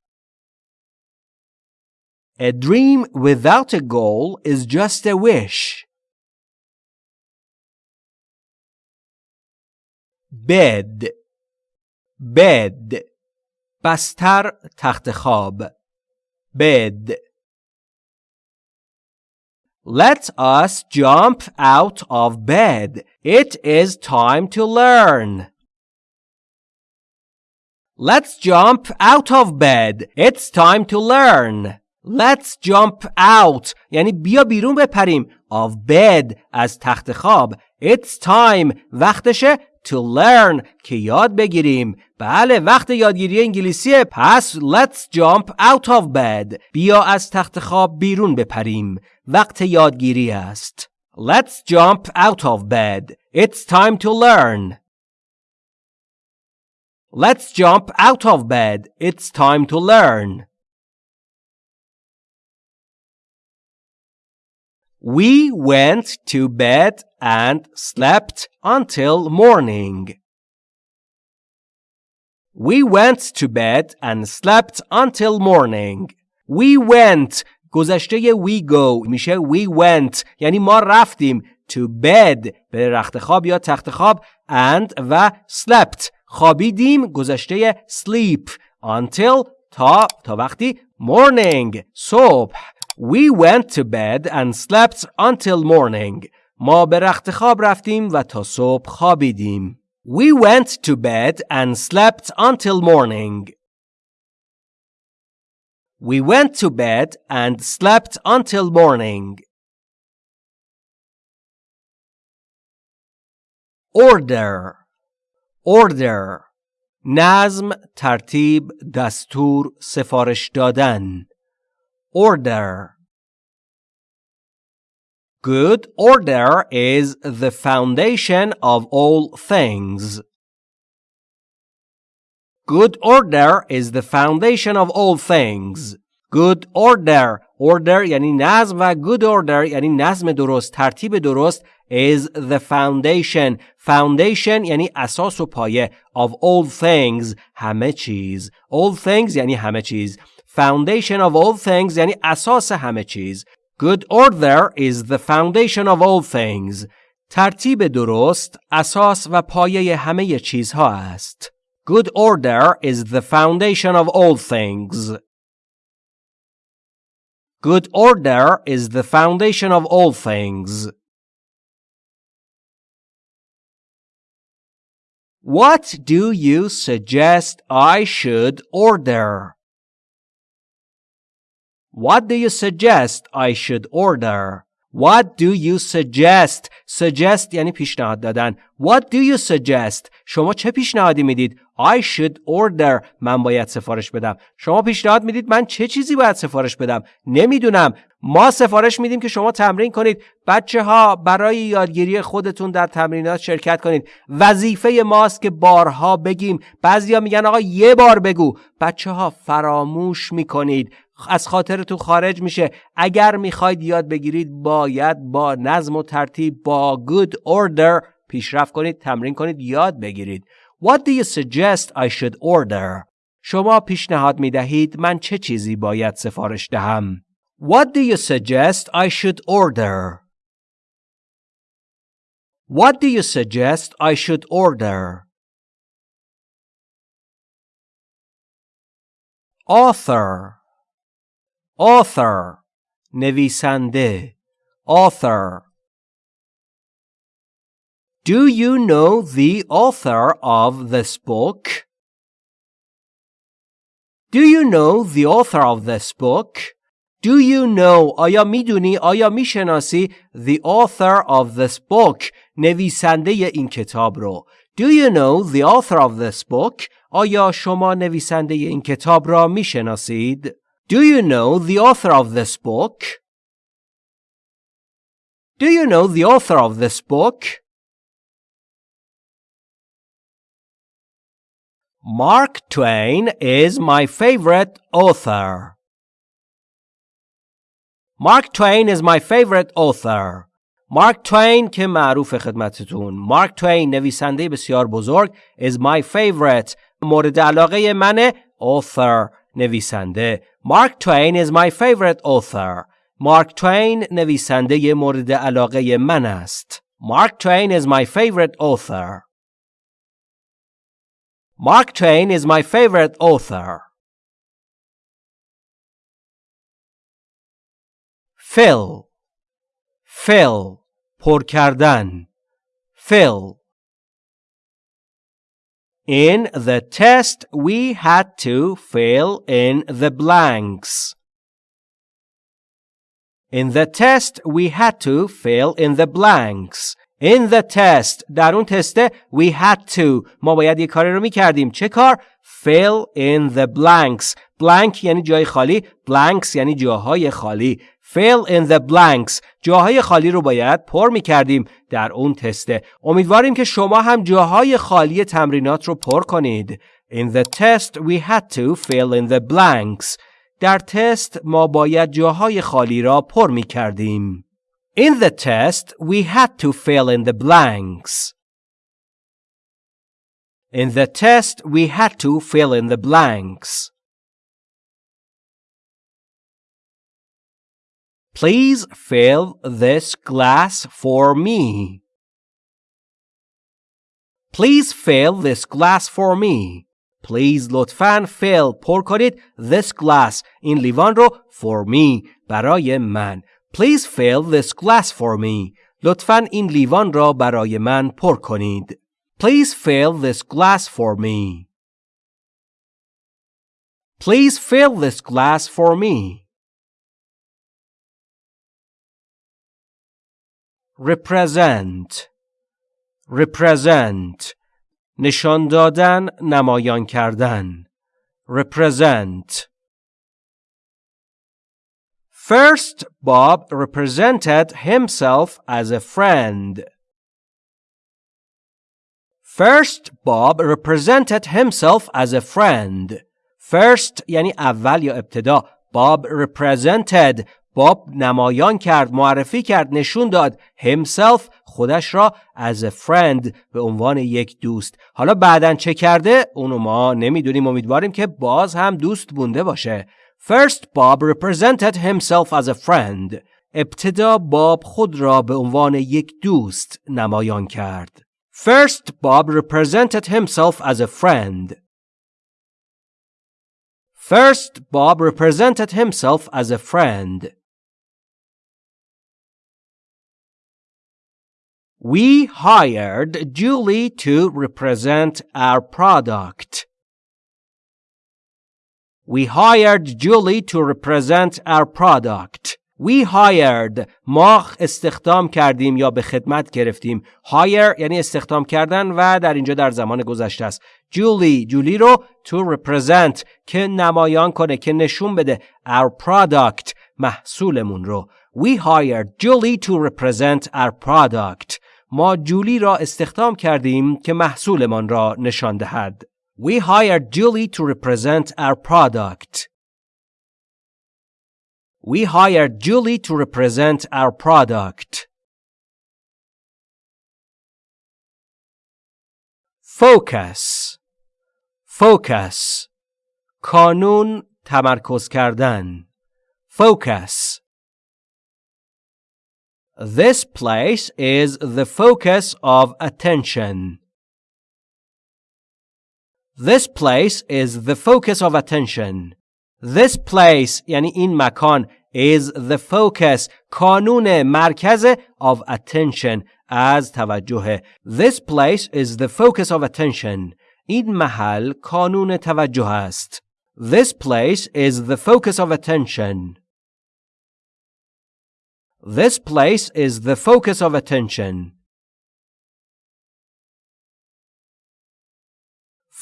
[SPEAKER 1] A dream without a goal is just a wish bed bed بستر تخت خواب bed Let us jump out of bed. It is time to learn. Let's jump out of bed. It's time to learn. Let's jump out یعنی بیا بیرون بپریم of bed از تخت خواب. It's time وقتشه to learn که یاد بگیریم بله وقت یادگیری انگلیسیه پس let's jump out of bed بیا از تخت خواب بیرون بپریم وقت یادگیری است let's jump out of bed it's time to learn let's jump out of bed it's time to learn We went to bed and slept until morning. We went to bed and slept until morning. We went گذشته we go میشه we went یعنی ما رفتیم to bed به رخت خواب یا تخت خواب and و slept خوابیدیم گذشته sleep until تا تا وقتی morning صبح We went to bed and slept until morning. ما به رخت خواب رفتیم و تا صبح خوابیدیم. We went to bed and slept until morning. We went to bed and slept until morning. Order Order نظم، ترتیب، دستور، سفارش دادن Order Good order is the foundation of all things. Good order is the foundation of all things. Good order order یعنی نظم و good order یعنی نظم درست ترتیب درست is the foundation foundation یعنی اساس و پایه of all things همه چیز all things یعنی همه چیز foundation of all things یعنی اساس همه چیز Good order is the foundation of all things. ترتیب درست اساس و پایه همه چیزها است. Good order is the foundation of all things. Good order is the foundation of all things. What do you suggest I should order? What do you suggest I should order? What do you suggest? Suggest یعنی پیشنهاد دادن. What do you suggest? شما چه پیشنهادی می‌دید؟ I should order. من باید سفارش بدم. شما پیشنهاد می‌دید من چه چیزی باید سفارش بدم؟ نمی‌دونم. ما سفارش میدیم که شما تمرین کنید. بچه ها برای یادگیری خودتون در تمرینات شرکت کنید. وظیفه ماست که بارها بگیم. بعضیا میگن آقا یه بار بگو. بچه ها فراموش می‌کنید. از خاطرتون خارج میشه اگر می‌خواید یاد بگیرید باید با نظم و ترتیب با good order پیشرفت کنید تمرین کنید یاد بگیرید What do you suggest I should order? شما پیشنهاد می دهید من چه چیزی باید سفارش دهم؟ What do you suggest I should order? What do you suggest I should order? Author author نویسنده author Do you know the author of this book? Do you know the author of this book? Do you know آیا میدونی آیا میشناسی the author of this book نویسنده این کتاب رو Do you know the author of this book آیا شما نویسنده این کتاب را میشناسید Do you know the author of this book Do you know the author of this book Mark Twain is my favorite author. Mark Twain is my favorite author. مارک توین که معروف خدمتتون مارک توین نویسنده بسیار بزرگ is my favorite مورد علاقه منه author نویسنده مارک توین is my favorite author مارک توین نویسنده مورد علاقه من است مارک توین is my favorite author Mark Twain is my favorite author. Fill fill پر کردن fill In the test we had to fill in the blanks. In the test we had to fill in the blanks. In the test در اون تسته we had to ما باید یه کاری رو میکردیم چه کار؟ fill in the blanks blank یعنی جای خالی blanks یعنی جاهای خالی fill in the blanks جاهای خالی رو باید پر می‌کردیم در اون تسته امیدواریم که شما هم جاهای خالی تمرینات رو پر کنید In the test we had to fill in the blanks در تست ما باید جاهای خالی را پر می‌کردیم In the test, we had to fill in the blanks. In the test, we had to fill in the blanks. Please fill this glass for me. Please fill this glass for me. Please لطفاً fill پر کنید this glass این لیوان رو for me برای من Please fill this glass for me. لطفاً این لیوان را برای من پر کنید. Please fill this glass for me. Please fill this glass for me. Represent Represent نشان دادن نمایان کردن Represent First, Bob represented himself as a friend. First, Bob represented himself as a friend. First یعنی اول یا ابتدا. Bob represented باب نمایان کرد معرفی کرد نشون داد himself خودش را as a friend به عنوان یک دوست حالا بعدا چه کرده اونو ما نمی‌دونیم امیدواریم که باز هم دوست بونده باشه First Bob represented himself as a friend. ابتدا باب خود را به عنوان یک دوست نمایان کرد. First Bob represented himself as a friend. First Bob represented himself as a friend. We hired Julie to represent our product. We hired Julie to represent our product. We hired ما استخدام کردیم یا به خدمت گرفتیم hire یعنی استخدام کردن و در اینجا در زمان گذشته است جولی جولی رو to represent که نمایان کنه که نشون بده our product محصولمون رو We hired Julie to represent our product ما جولی را استخدام کردیم که محصولمان را نشان دهد We hired Julie to represent our product. We hired Julie to represent our product. Focus Focus کانون تمرکز کردن Focus This place is the focus of attention. This place is the focus of attention. This place یعنی این مکان is the focus کانون مرکز of attention از توجه This place is the focus of attention این محل کانون توجه است This place is the focus of attention This place is the focus of attention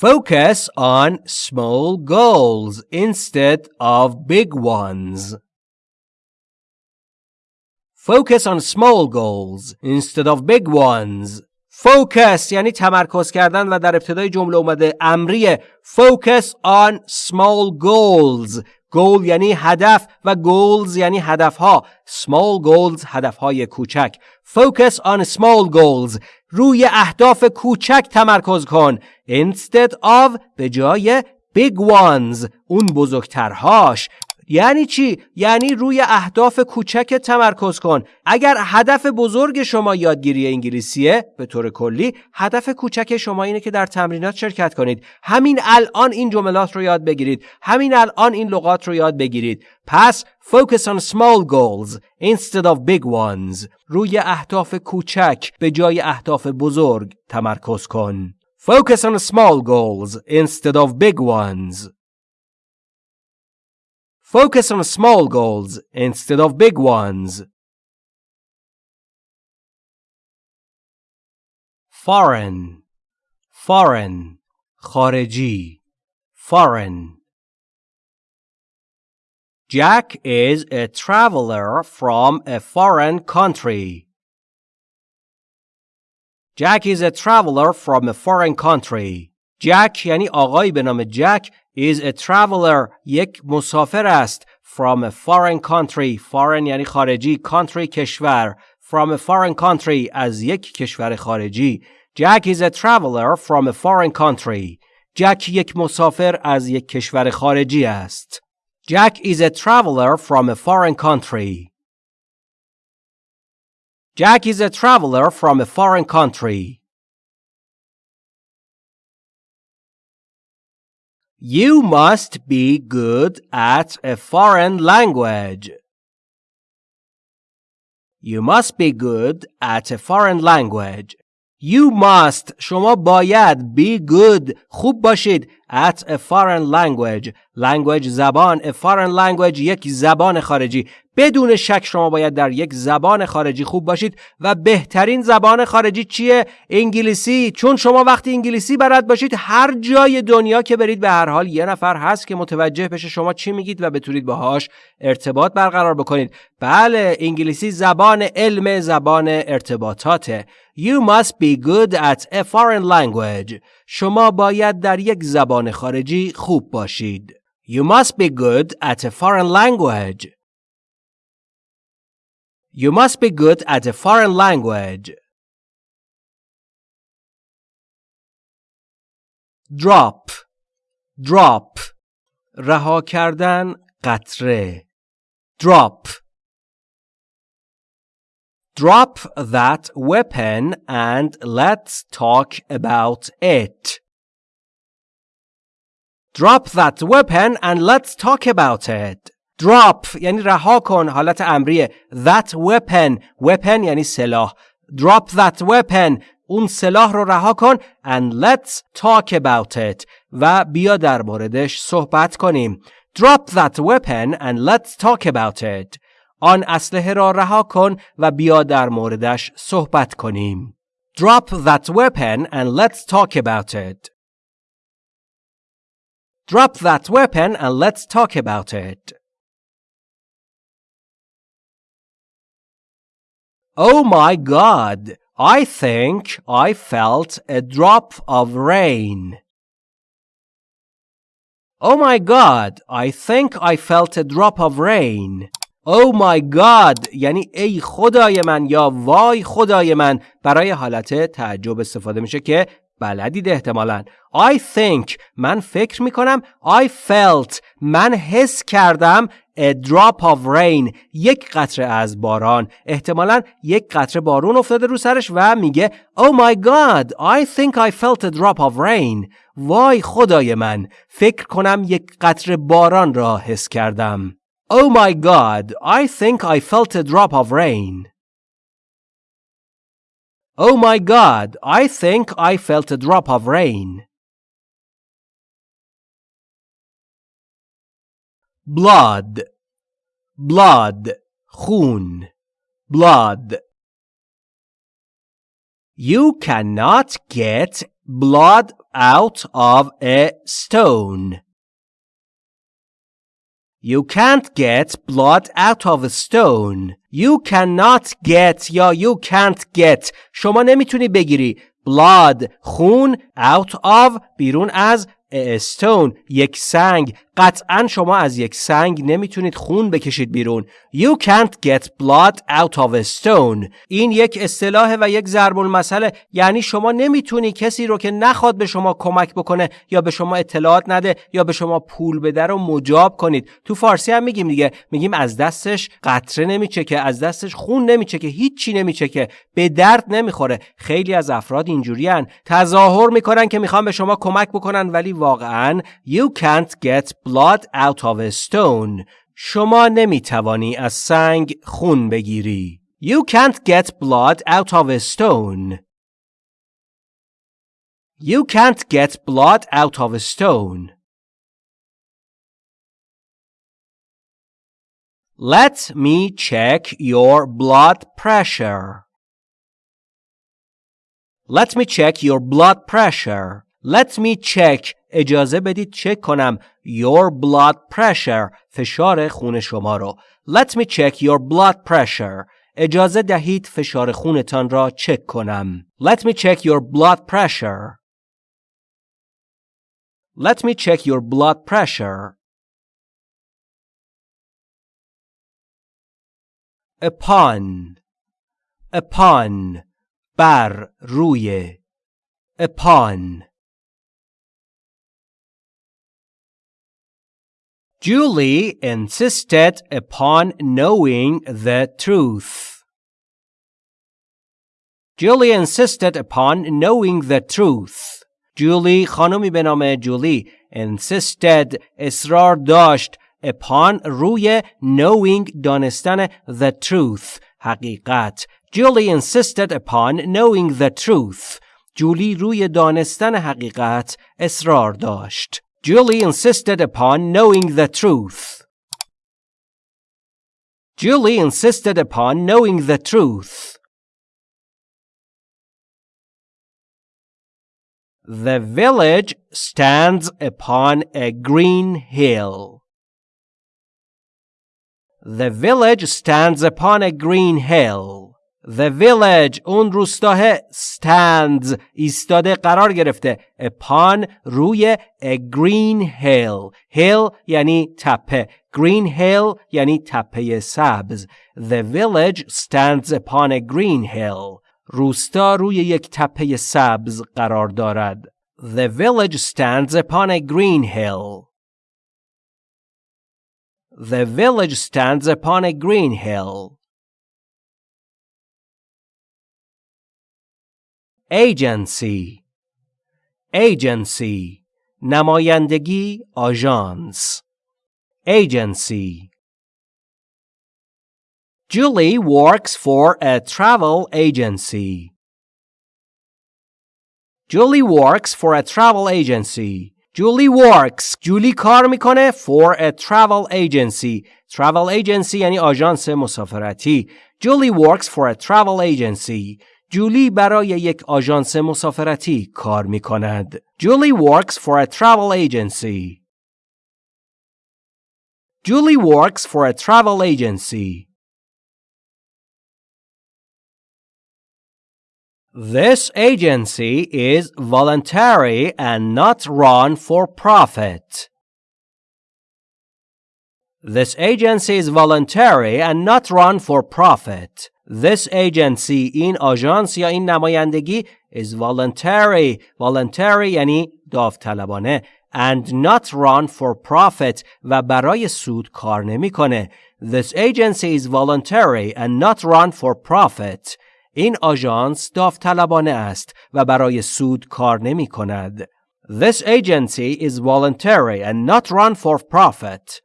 [SPEAKER 1] Focus on small goals instead of big ones. Focus on small goals instead of big ones. Focus یعنی تمرکز کردن و در ابتدای جمله اومده امریه Focus on small goals goal یعنی هدف و goals یعنی هدفها. Small goals هدفهای کوچک. Focus on small goals روی اهداف کوچک تمرکز کن. Instead of به جای big ones. اون بزرگترهاش. یعنی چی؟ یعنی روی اهداف کوچک تمرکز کن. اگر هدف بزرگ شما یادگیری انگلیسیه به طور کلی هدف کوچک شما اینه که در تمرینات شرکت کنید. همین الان این جملات رو یاد بگیرید. همین الان این لغات رو یاد بگیرید. پس focus on small goals instead of big ones. روی اهداف کوچک به جای اهداف بزرگ تمرکز کن. Focus on small goals instead of big ones. Focus on small goals instead of big ones. Foreign Foreign خارجی Foreign Jack is a traveler from a foreign country. Jack is a traveler from a foreign country. Jack یعنی آقایی به نام جک is a traveler یک مسافر است from a foreign country foreign یعنی خارجی country کشور from a foreign country از یک کشور خارجی Jack is a traveler from a foreign country جک یک مسافر از یک کشور خارجی است Jack is a traveler from a foreign country Jack is a traveler from a foreign country You must be good at a foreign language. You must be good at a foreign language. You must شما باید be good خوب باشید at a foreign language language زبان a foreign language یک زبان خارجی بدون شک شما باید در یک زبان خارجی خوب باشید. و بهترین زبان خارجی چیه؟ انگلیسی. چون شما وقتی انگلیسی بلد باشید هر جای دنیا که برید به هر حال یه نفر هست که متوجه بشه شما چی میگید و بتونید باهاش ارتباط برقرار بکنید. بله انگلیسی زبان علم زبان ارتباطاته. You must be good at a foreign language. شما باید در یک زبان خارجی خوب باشید. You must be good at a foreign language. You must be good at a foreign language. Drop Drop رها کردن قطره Drop Drop that weapon and let's talk about it. Drop that weapon and let's talk about it. Drop یعنی رها کن حالت امریه that weapon weapon یعنی سلاح drop that weapon اون سلاح رو رها کن and let's talk about it و بیا در موردش صحبت کنیم drop that weapon and let's talk about it آن اسلحه را رها کن و بیا در موردش صحبت کنیم drop that weapon and let's talk about it drop that weapon and let's talk about it Oh my God! I think I felt a drop of rain. Oh my God! I think I felt a drop of rain. Oh my God یعنی ای خدای من یا وای خدای من برای حالت تعجب استفاده میشه که بلدید احتمالا I think من فکر می‌کنم I felt من حس کردم a drop of rain یک قطره از باران احتمالا یک قطره بارون افتاده رو سرش و میگه Oh my god I think I felt a drop of rain وای خدای من فکر کنم یک قطره باران را حس کردم Oh my god I think I felt a drop of rain Oh my god I think I felt a drop of rain blood blood خون blood You cannot get blood out of a stone. You can't get blood out of a stone. You cannot get یا you can't get شما نمیتونی بگیری blood خون out of بیرون از a stone یک سنگ قطعا شما از یک سنگ نمی‌تونید خون بکشید بیرون. You can't get blood out of a stone. این یک اصطلاح و یک ضرب المثل یعنی شما نمی‌تونی کسی رو که نخواد به شما کمک بکنه یا به شما اطلاعات نده یا به شما پول بده رو مجاب کنید. تو فارسی هم میگیم دیگه. میگیم از دستش قطره نمیچه از دستش خون نمیچه که هیچی نمیچه به درد نمی‌خوره. خیلی از افراد اینجوریان تظاهر می‌کنن که می‌خوان به شما کمک بکنن ولی واقعا You can't get blood out of a stone شما نمیتوانی از سنگ خون بگیری You can't get blood out of a stone You can't get blood out of a stone Let me check your blood pressure. Let me check your blood pressure. Let me check اجازه بدید چک کنم your blood pressure فشار خون شما رو Let me check your blood pressure اجازه دهید فشار خونتان را چک کنم Let me check your blood pressure Let me check your blood pressure upon upon بر روی upon Julie insisted upon knowing the truth. Julie insisted upon knowing the truth. Julie خانمی به نام جولی insisted اصرار داشت upon روی knowing دانستن the truth حقیقت Julie insisted upon knowing the truth. جولی روی دانستن حقیقت اصرار داشت. Julie insisted upon knowing the truth. Julie insisted upon knowing the truth. The village stands upon a green hill. The village stands upon a green hill. The village اون روستاه stands ایستاده قرار گرفته upon روی a green hill hill یعنی تپه green hill یعنی تپه سبز The village stands upon a green hill روستا روی یک تپه سبز قرار دارد The village stands upon a green hill The village stands upon a green hill agency agency نمایندگی آژانس agency Julie works for a travel agency. Julie works for a travel agency. Julie works. جولی کار میکنه for a travel agency. Travel agency یعنی آژانس مسافرتی. Julie works for a travel agency. جولی برای یک آژانس مسافرتی کار می کند. Julie works for a travel agency. Julie works for a travel agency. This agency is voluntary and not run for profit. This agency is voluntary and not run for profit. This agency این آژانس یا این نمایندگی is voluntary voluntary یعنی داوطلبانه and not run for profit و برای سود کار نمیکنه. This agency is voluntary and not run for profit. این آژانس داوطلبانه است و برای سود کار نمی کند. This agency is voluntary and not run for profit.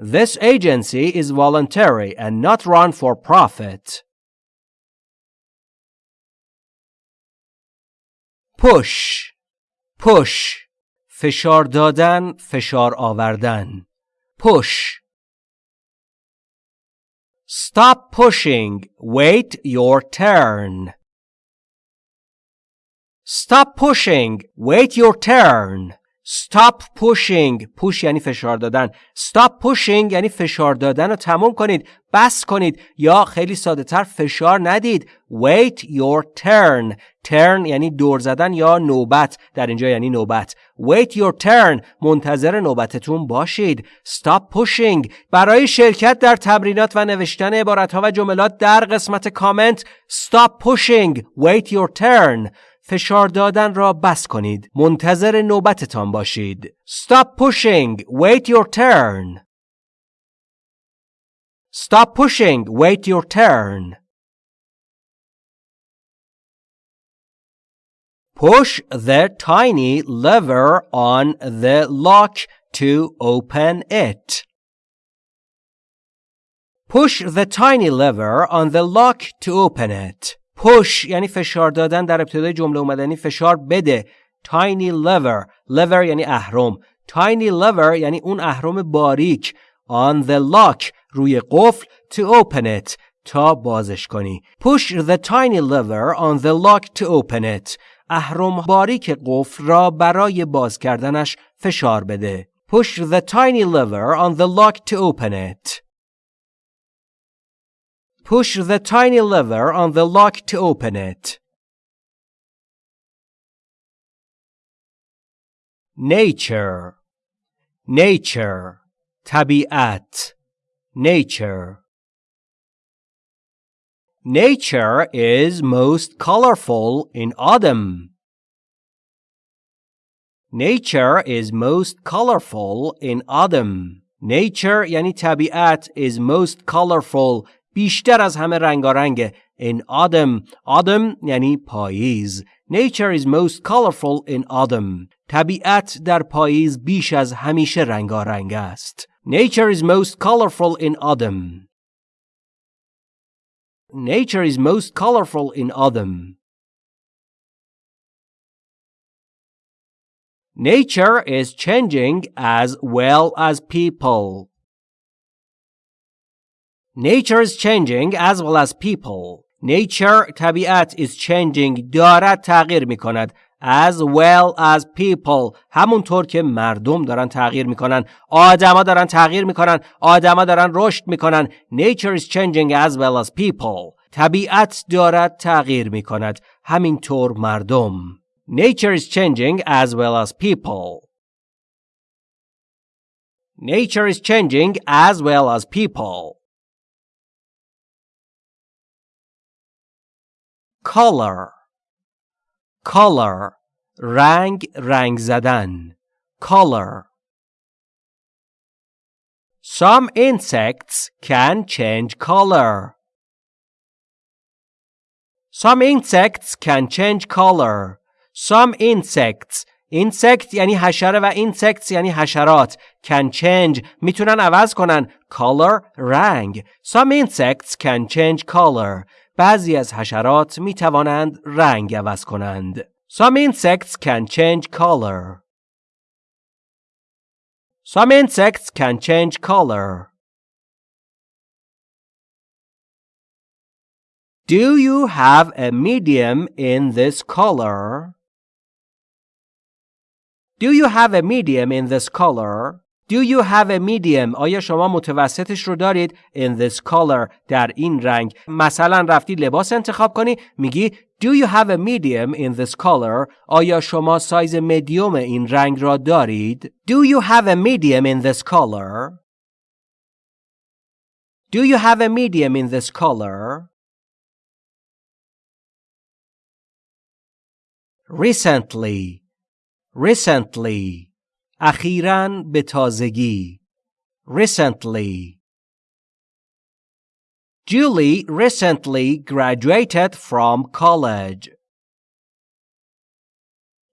[SPEAKER 1] This agency is voluntary and not run for profit. push push فشار دادن فشار آوردن push stop pushing wait your turn stop pushing wait your turn Stop pushing. Push یعنی فشار دادن. Stop pushing یعنی فشار دادن رو تموم کنید. بس کنید. یا خیلی ساده تر فشار ندید. Wait your turn. Turn یعنی دور زدن یا نوبت. در اینجا یعنی نوبت. Wait your turn. منتظر نوبتتون باشید. Stop pushing. برای شرکت در تمرینات و نوشتن عبارتها و جملات در قسمت کامنت Stop pushing. Wait your turn. فشار دادن را بس کنید. منتظر نوبتتان باشید. Stop pushing. Wait your turn. Stop pushing. Wait your turn. Push the tiny lever on the lock to open it. Push the tiny lever on the lock to open it. پش یعنی فشار دادن در ابتدای جمله اومدنی فشار بده. Tiny lever. Lever یعنی اهرم. Tiny lever یعنی اون اهرم باریک. On the lock روی قفل to open it تا بازش کنی. Push the tiny lever on the lock to open it. اهرم باریک قفل را برای باز کردنش فشار بده. Push the tiny lever on the lock to open it. Push the tiny lever on the lock to open it. Nature Nature tabiat Nature Nature is most colorful in autumn. Nature is most colorful in autumn. Nature یعنی طبیعت is most colorful بیشتر از همه رنگارنگه in autumn autumn یعنی پاییز nature is most colorful in autumn طبیعت در پاییز بیش از همیشه رنگارنگ است nature is most colorful in autumn nature is most colorful in autumn Nature is changing as well as people. Nature is changing as well as people. Nature طبیعت is changing دارد تغییر می کند as well as people همونطور که مردم دارن تغییر میکنن آدما دارن تغییر میکنن آدما دارن رشد میکنن nature is changing as well as people طبیعت دارد تغییر میکند همینطور مردم nature is changing as well as people nature is changing as well as people color color رنگ رنگ زدن color Some insects can change color. Some insects can change color. Some insects insect یعنی حشره و insects یعنی حشرات can change میتونن عوض کنن color رنگ Some insects can change color بعضی از حشرات می توانند رنگ عوض کنند. Some insects can change color. Some insects can change color. Do you have a medium in this color? Do you have a medium in this color? Do you have a medium? آیا شما متوسطش رو دارید in this color در این رنگ مثلا رفتی لباس انتخاب کنی میگی Do you have a medium in this color? آیا شما سایز مدیوم این رنگ را دارید؟ Do you have a medium in this color? Do you have a medium in this color? Recently recently اخیرا به تازگی recently Julie recently graduated from college.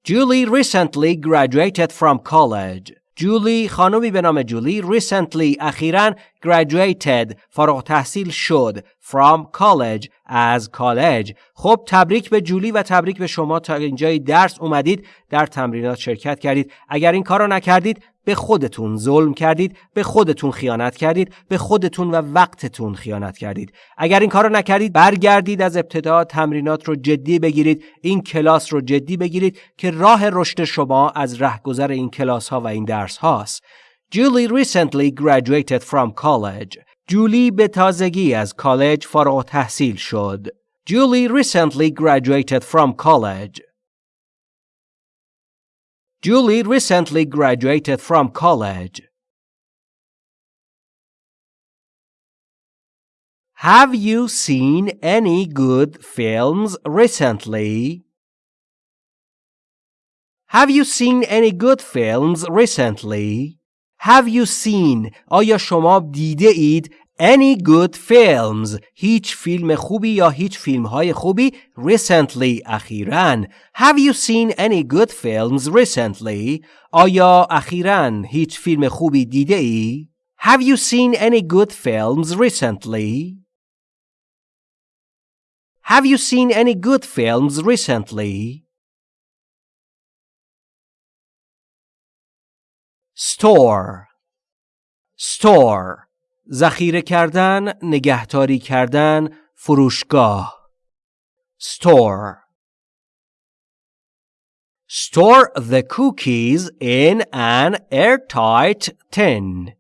[SPEAKER 1] Julie recently graduated from college. جولی خانمی به نام جولی recently اخیرا graduated فارغ تحصیل شد from college از کالج خب تبریک به جولی و تبریک به شما. تا اینجای درس اومدید در تمرینات شرکت کردید. اگر این کار رو نکردید به خودتون ظلم کردید به خودتون خیانت کردید به خودتون و وقتتون خیانت کردید اگر این کار رو نکردید برگردید از ابتدا تمرینات رو جدی بگیرید این کلاس رو جدی بگیرید که راه رشد شما از رهگذر این کلاس ها و این درس هاست Julie recently graduated from college. جولی به تازگی از کالج فارغ تحصیل شد. Julie recently graduated from college. Julie recently graduated from college. Have you seen any good films recently? Have you seen any good films recently? Have you seen آیا شما دیده اید any good films هیچ فیلم خوبی یا هیچ فیلم های خوبی recently اخیرا Have you seen any good films recently آیا اخیرا هیچ فیلم خوبی دیده ای Have you seen any good films recently Have you seen any good films recently store store ذخیره کردن نگهداری کردن فروشگاه. Store. Store the cookies in an airtight tin.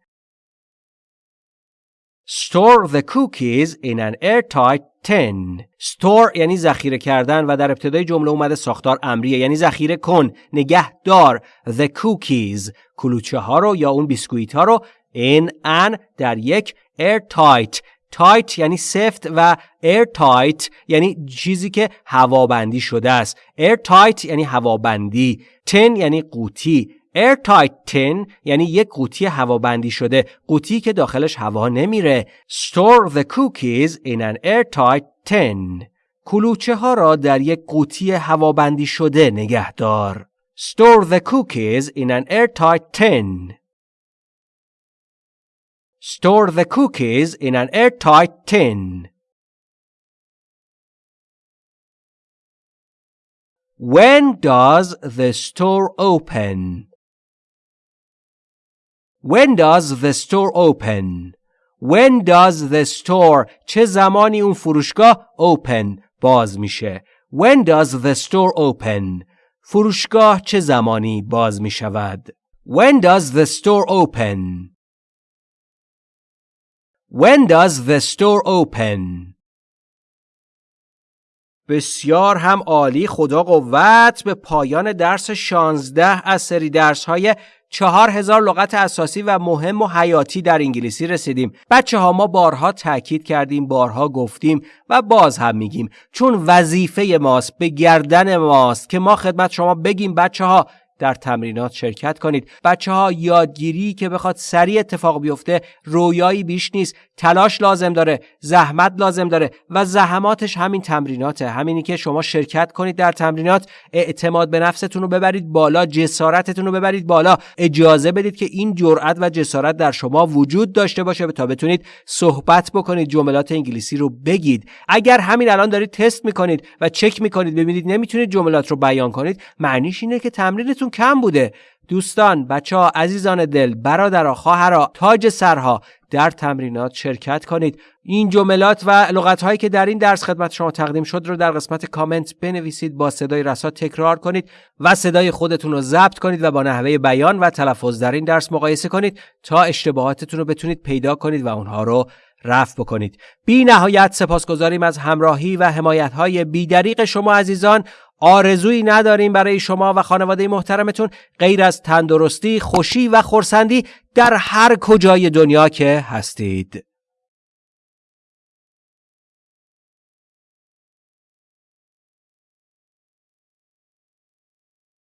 [SPEAKER 1] Store the cookies in an airtight tin. Store یعنی ذخیره کردن و در ابتدای جمله اومده ساختار امریه یعنی ذخیره کن نگه دار the cookies کلوچه ها رو یا اون بیسکویت ها رو in an در یک airtight. تایت یعنی سفت و air tight یعنی چیزی که هوابندی شده است. Air tight یعنی هوابندی. تن یعنی قوطی. Airtight tin یعنی یک قوطی هوابندی شده. قوطی که داخلش هوا نمیره. Store the cookies in an airtight tin. کلوچه ها را در یک قوطی هوابندی شده نگهدار. Store the cookies in an airtight tin. store the cookies in an airtight tin When does the store open? When does the store open? When does the store چه زمانی اون فروشگاه open باز میشه When does the store open فروشگاه چه زمانی باز می شود When does the store open When does the store open? بسیار هم عالی. خدا قوت به پایان درس 16 از سری درس های چهار هزار لغت اساسی و مهم و حیاتی در انگلیسی رسیدیم. بچه ها ما بارها تاکید کردیم بارها گفتیم و باز هم میگیم. چون وظیفه ماست به گردن ماست که ما خدمت شما بگیم بچه ها در تمرینات شرکت کنید. بچه ها یادگیری که بخواد سریع اتفاق بیفته رویایی بیش نیست. تلاش لازم داره زحمت لازم داره و زحماتش همین تمریناته. همینی که شما شرکت کنید در تمرینات اعتماد به نفستون رو ببرید بالا جسارتتون رو ببرید بالا. اجازه بدید که این جرأت و جسارت در شما وجود داشته باشه تا بتونید صحبت بکنید جملات انگلیسی رو بگید. اگر همین الان دارید تست می‌کنید و چک می‌کنید ببینید نمی‌تونید جملات رو بیان کنید معنیش اینه که تمرینتون کم بوده. دوستان بچه ها عزیزان دل برادرها خواهرها تاج سرها در تمرینات شرکت کنید. این جملات و لغت هایی که در این درس خدمت شما تقدیم شد رو در قسمت کامنت بنویسید با صدای رسا تکرار کنید و صدای خودتون رو ضبط کنید و با نحوه بیان و تلفظ در این درس مقایسه کنید تا اشتباهاتتون رو بتونید پیدا کنید و اونها رو رفع بکنید. بی نهایت سپاسگزاریم از همراهی و حمایت های بیدریق شما عزیزان. آرزویی نداریم برای شما و خانواده محترمتون غیر از تندرستی، خوشی و خورسندی در هر کجای دنیا که هستید.